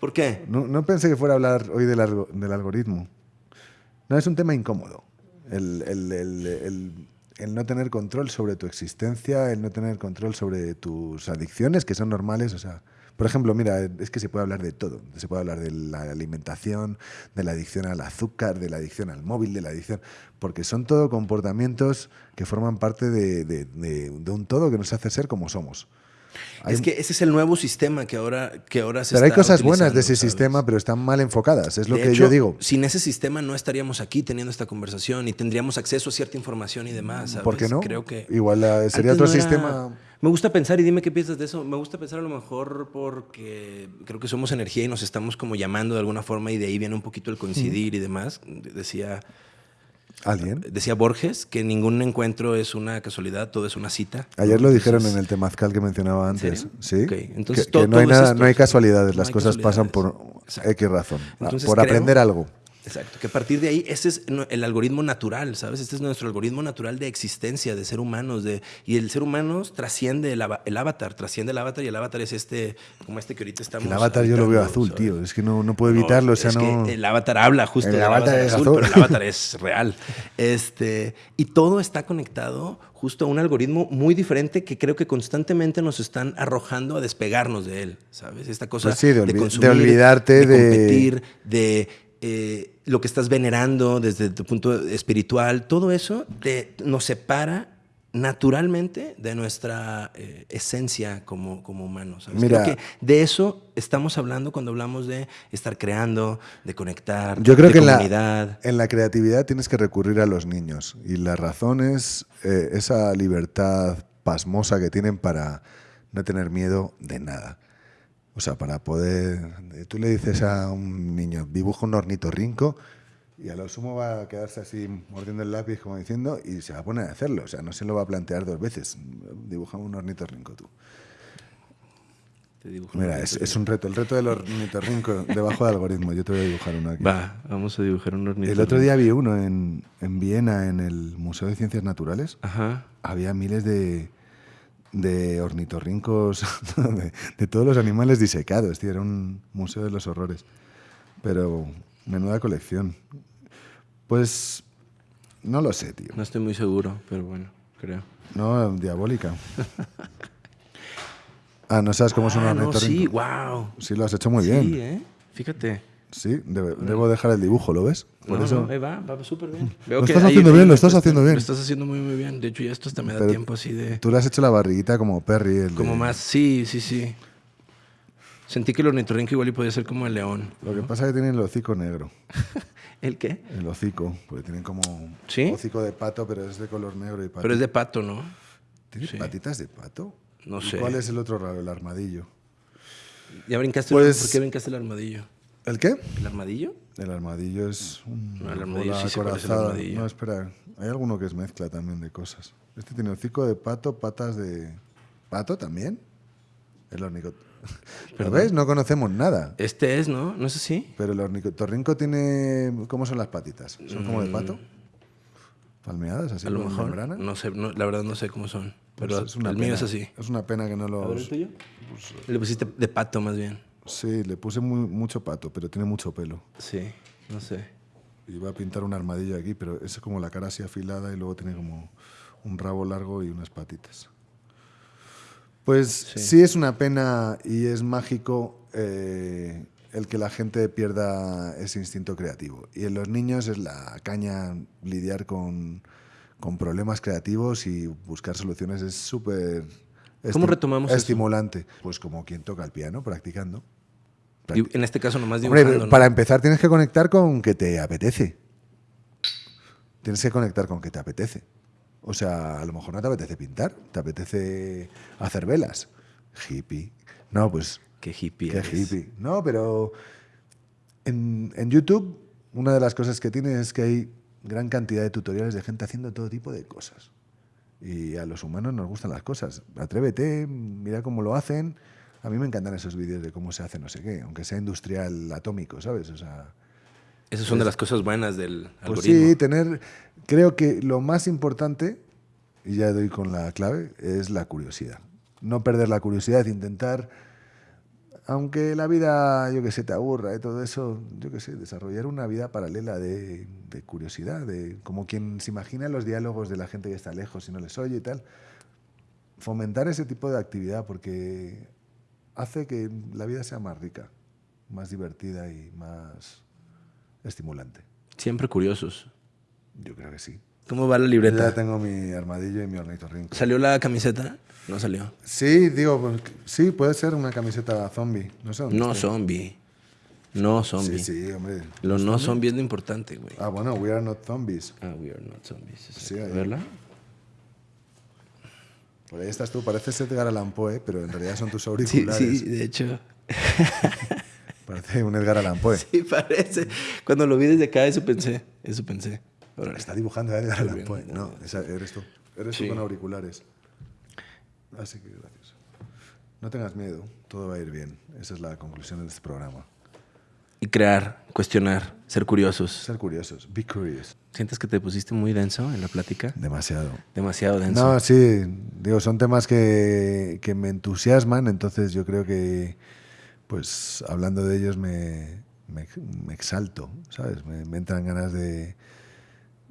¿Por qué? No, no pensé que fuera a hablar hoy del, del algoritmo. No, es un tema incómodo. El, el- el- el- el no tener control sobre tu existencia, el no tener control sobre tus adicciones, que son normales. O sea, por ejemplo, mira, es que se puede hablar de todo. Se puede hablar de la alimentación, de la adicción al azúcar, de la adicción al móvil, de la adicción. Porque son todo comportamientos que forman parte de, de- un todo que nos hace ser como somos. Hay- Es que ese es el nuevo sistema que ahora, que ahora se pero hay cosas buenas de ese sistema, pero están mal enfocadas. Es lo De que hecho, yo digo. Sin ese sistema no estaríamos aquí teniendo esta conversación y tendríamos acceso a cierta información y demás. ¿sabes? ¿Por qué no? Creo que. Igual eh, sería otro no era- sistema. Me gusta pensar, y dime qué piensas de eso. Me gusta pensar a lo mejor porque creo que somos energía y nos estamos como llamando de alguna forma, y de ahí viene un poquito el coincidir y demás. Decía, ¿Alguien? decía Borges que ningún encuentro es una casualidad, todo es una cita. Ayer lo dijeron en el temazcal que mencionaba antes. Sí. Entonces que, todo- que no hay nada, no casualidades, No las hay cosas pasan por. Exacto. X razón, Entonces por creo- aprender algo. Exacto, que a partir de ahí, ese es no- el algoritmo natural, ¿sabes? Este es nuestro algoritmo natural de existencia, de ser humanos, de, y el ser humano trasciende el, el avatar, trasciende el avatar, y el avatar es este, como este que ahorita estamos El avatar yo lo veo azul, ¿sabes? tío. Es que no, no puedo evitarlo. o sea, es no... que el avatar habla justo El del avatar avatar, es azul, azul. pero el avatar es real. Este, y todo está conectado justo a un algoritmo muy diferente que creo que constantemente nos están arrojando a despegarnos de él, ¿sabes? Esta cosa Pues sí, de olvi- de consumir, olvidarte de- competir, de eh, lo que estás venerando desde tu punto espiritual, todo eso te, nos separa naturalmente de nuestra eh, esencia como, como humanos. ¿sabes? Mira. Creo que de eso estamos hablando cuando hablamos de estar creando, de conectar, Yo creo de que en la, comunidad. en la creatividad tienes que recurrir a los niños. Y la razón es eh, esa libertad pasmosa que tienen para no tener miedo de nada. O sea, para poder... Tú le dices a un niño, dibuja un ornitorrinco y a lo sumo va a quedarse así mordiendo el lápiz como diciendo y se va a poner a hacerlo. O sea, no se lo va a plantear dos veces. Dibuja un ornitorrinco tú. Te dibujo Mira, es, es un reto, el reto del ornitorrinco debajo del algoritmo. Yo te voy a dibujar uno aquí. Va, vamos a dibujar un ornitorrinco. El otro día vi uno en, en Viena, en el Museo de Ciencias Naturales. Ajá. Había miles de, de ornitorrincos, de, de todos los animales disecados, tío. Era un museo de los horrores. Pero menuda colección. Pues no lo sé, tío. No estoy muy seguro, pero bueno, creo. No, diabólica. Ah, ¿no sabes cómo es un Ah, no, ornitorrinco? sí, wow. Sí, lo has hecho muy bien. Sí, ¿eh? Fíjate. Sí, debe- debo dejar el dibujo, ¿lo ves? Por no, eso. no, va, va súper bien. Lo estás haciendo bien, lo estás haciendo bien. Lo estás haciendo muy, muy bien. De hecho, ya esto hasta me da Pero tiempo así de... Tú le has hecho la barriguita como Perry. El de- Como más, sí, sí, sí. Sentí que el ornitorrinco igual y podía ser como el león. Lo que pasa es que tienen el hocico negro. ¿El qué? El hocico, porque tienen como ¿Sí? hocico de pato, pero es de color negro y pato. Pero es de pato, ¿no? ¿Tiene sí. patitas de pato? No ¿Y sé. ¿Cuál es el otro raro? El armadillo. ¿Ya brincaste? Pues- ¿Por qué brincaste el armadillo? ¿El qué? ¿El armadillo? El armadillo es un No, el armadillo sí sé cuál es el acorazada. armadillo. No, espera. Hay alguno que es mezcla también de cosas. Este tiene hocico de pato, patas de... ¿Pato también? El ornico... ¿Lo Perdón. ves? No conocemos nada. Este es, ¿no? ¿No es así? Pero el ornitorrinco tiene... ¿Cómo son las patitas? ¿Son como de pato? ¿Palmeadas así Mm. A lo mejor. membrana? No sé, no, la verdad no sé cómo son. Pues Pero es una el mío pena. es así. Es una pena que no los... tuyo? Le pusiste de pato más bien. Sí, le puse muy- mucho pato, pero tiene mucho pelo. Sí, no sé. Iba a pintar un armadillo aquí, pero es como la cara así afilada y luego tiene como un rabo largo y unas patitas. Pues sí, es una pena y es mágico eh, el que la gente pierda ese instinto creativo. Y en los niños es la caña lidiar con, con problemas creativos y buscar soluciones. Es súper... ¿Cómo retomamos eso? Estimulante. Pues como quien toca el piano, practicando. En este caso nomás Hombre, dibujando, ¿no? para empezar tienes que conectar con que te apetece. Tienes que conectar con que te apetece. O sea, a lo mejor no te apetece pintar, te apetece hacer velas. Hippie. No, pues Qué hippie qué eres. hippie. No, pero en, en YouTube una de las cosas que tiene es que hay gran cantidad de tutoriales de gente haciendo todo tipo de cosas. Y a los humanos nos gustan las cosas. Atrévete, mira cómo lo hacen. A mí me encantan esos vídeos de cómo se hace no sé qué, aunque sea industrial atómico, ¿sabes? O sea, Esas son de las cosas buenas del pues algoritmo. sí, tener. Creo que lo más importante, y ya doy con la clave, es la curiosidad. No perder la curiosidad, intentar, aunque la vida, yo que sé, te aburra y todo eso, yo que sé, desarrollar una vida paralela de, de curiosidad, de como quien se imagina los diálogos de la gente que está lejos y no les oye y tal. Fomentar ese tipo de actividad porque hace que la vida sea más rica, más divertida y más estimulante. Siempre curiosos. Yo creo que sí. ¿Cómo va la Yo libreta? ya tengo mi armadillo y mi ornitorrinco. ¿Salió la camiseta? No salió. Sí, digo, pues, sí, puede ser una camiseta zombie. No sé dónde No está. zombie. No zombie. Sí, sí, hombre. Lo no zombie es lo importante, güey. Ah, bueno, we are not zombies. Ah, we are not zombies. Sí, exacto. ahí. ¿Verla? Por ahí estás tú, pareces Edgar Allan Poe, pero en realidad son tus Sí, auriculares. sí, de hecho. Parece un Edgar Allan Poe. Sí, parece. Cuando lo vi desde acá, eso pensé. Eso pensé. Órale. Está dibujando a Edgar Allan. Poe. No, esa eres tú. Eres Sí. tú con auriculares. Así que gracias. No tengas miedo, todo va a ir bien. Esa es la conclusión de este programa. Y crear, cuestionar, ser curiosos. Ser curiosos, be curious. ¿Sientes que te pusiste muy denso en la plática? Demasiado. Demasiado denso. No, sí, digo, son temas que, que me entusiasman, entonces yo creo que, pues, hablando de ellos me, me, me exalto, ¿sabes? Me, me entran ganas de,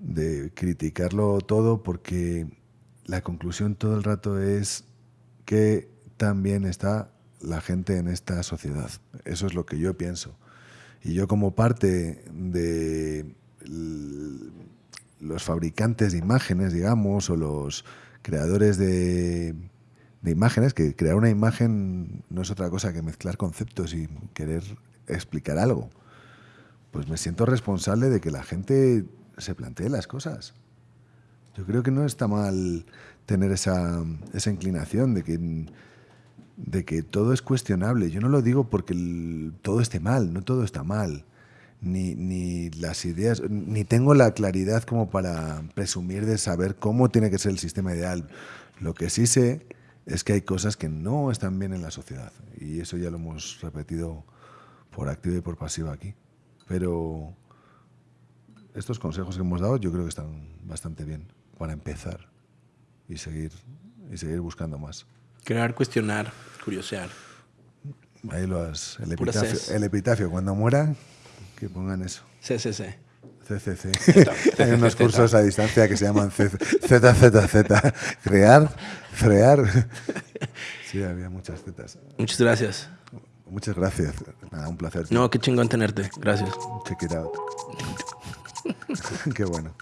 de criticarlo todo porque la conclusión todo el rato es que también está la gente en esta sociedad. Eso es lo que yo pienso. Y yo como parte de los fabricantes de imágenes, digamos, o los creadores de, de imágenes, que crear una imagen no es otra cosa que mezclar conceptos y querer explicar algo, pues me siento responsable de que la gente se plantee las cosas. Yo creo que no está mal tener esa, esa inclinación de que, de que todo es cuestionable. Yo no lo digo porque el- todo esté mal, no todo está mal. Ni, ni las ideas, ni tengo la claridad como para presumir de saber cómo tiene que ser el sistema ideal. Lo que sí sé es que hay cosas que no están bien en la sociedad. Y eso ya lo hemos repetido por activa y por pasiva aquí. Pero estos consejos que hemos dado yo creo que están bastante bien para empezar y seguir, y seguir buscando más. Crear, cuestionar, curiosear. Ahí lo has. El epitafio, el epitafio, cuando muera, que pongan eso. CCC. CCC. Hay unos cursos a distancia que se llaman ZZZ. Crear, frear. Sí, había muchas zetas. Muchas gracias. Muchas gracias. Nada, un placer. No, qué chingón tenerte. Gracias. Check it out. qué bueno.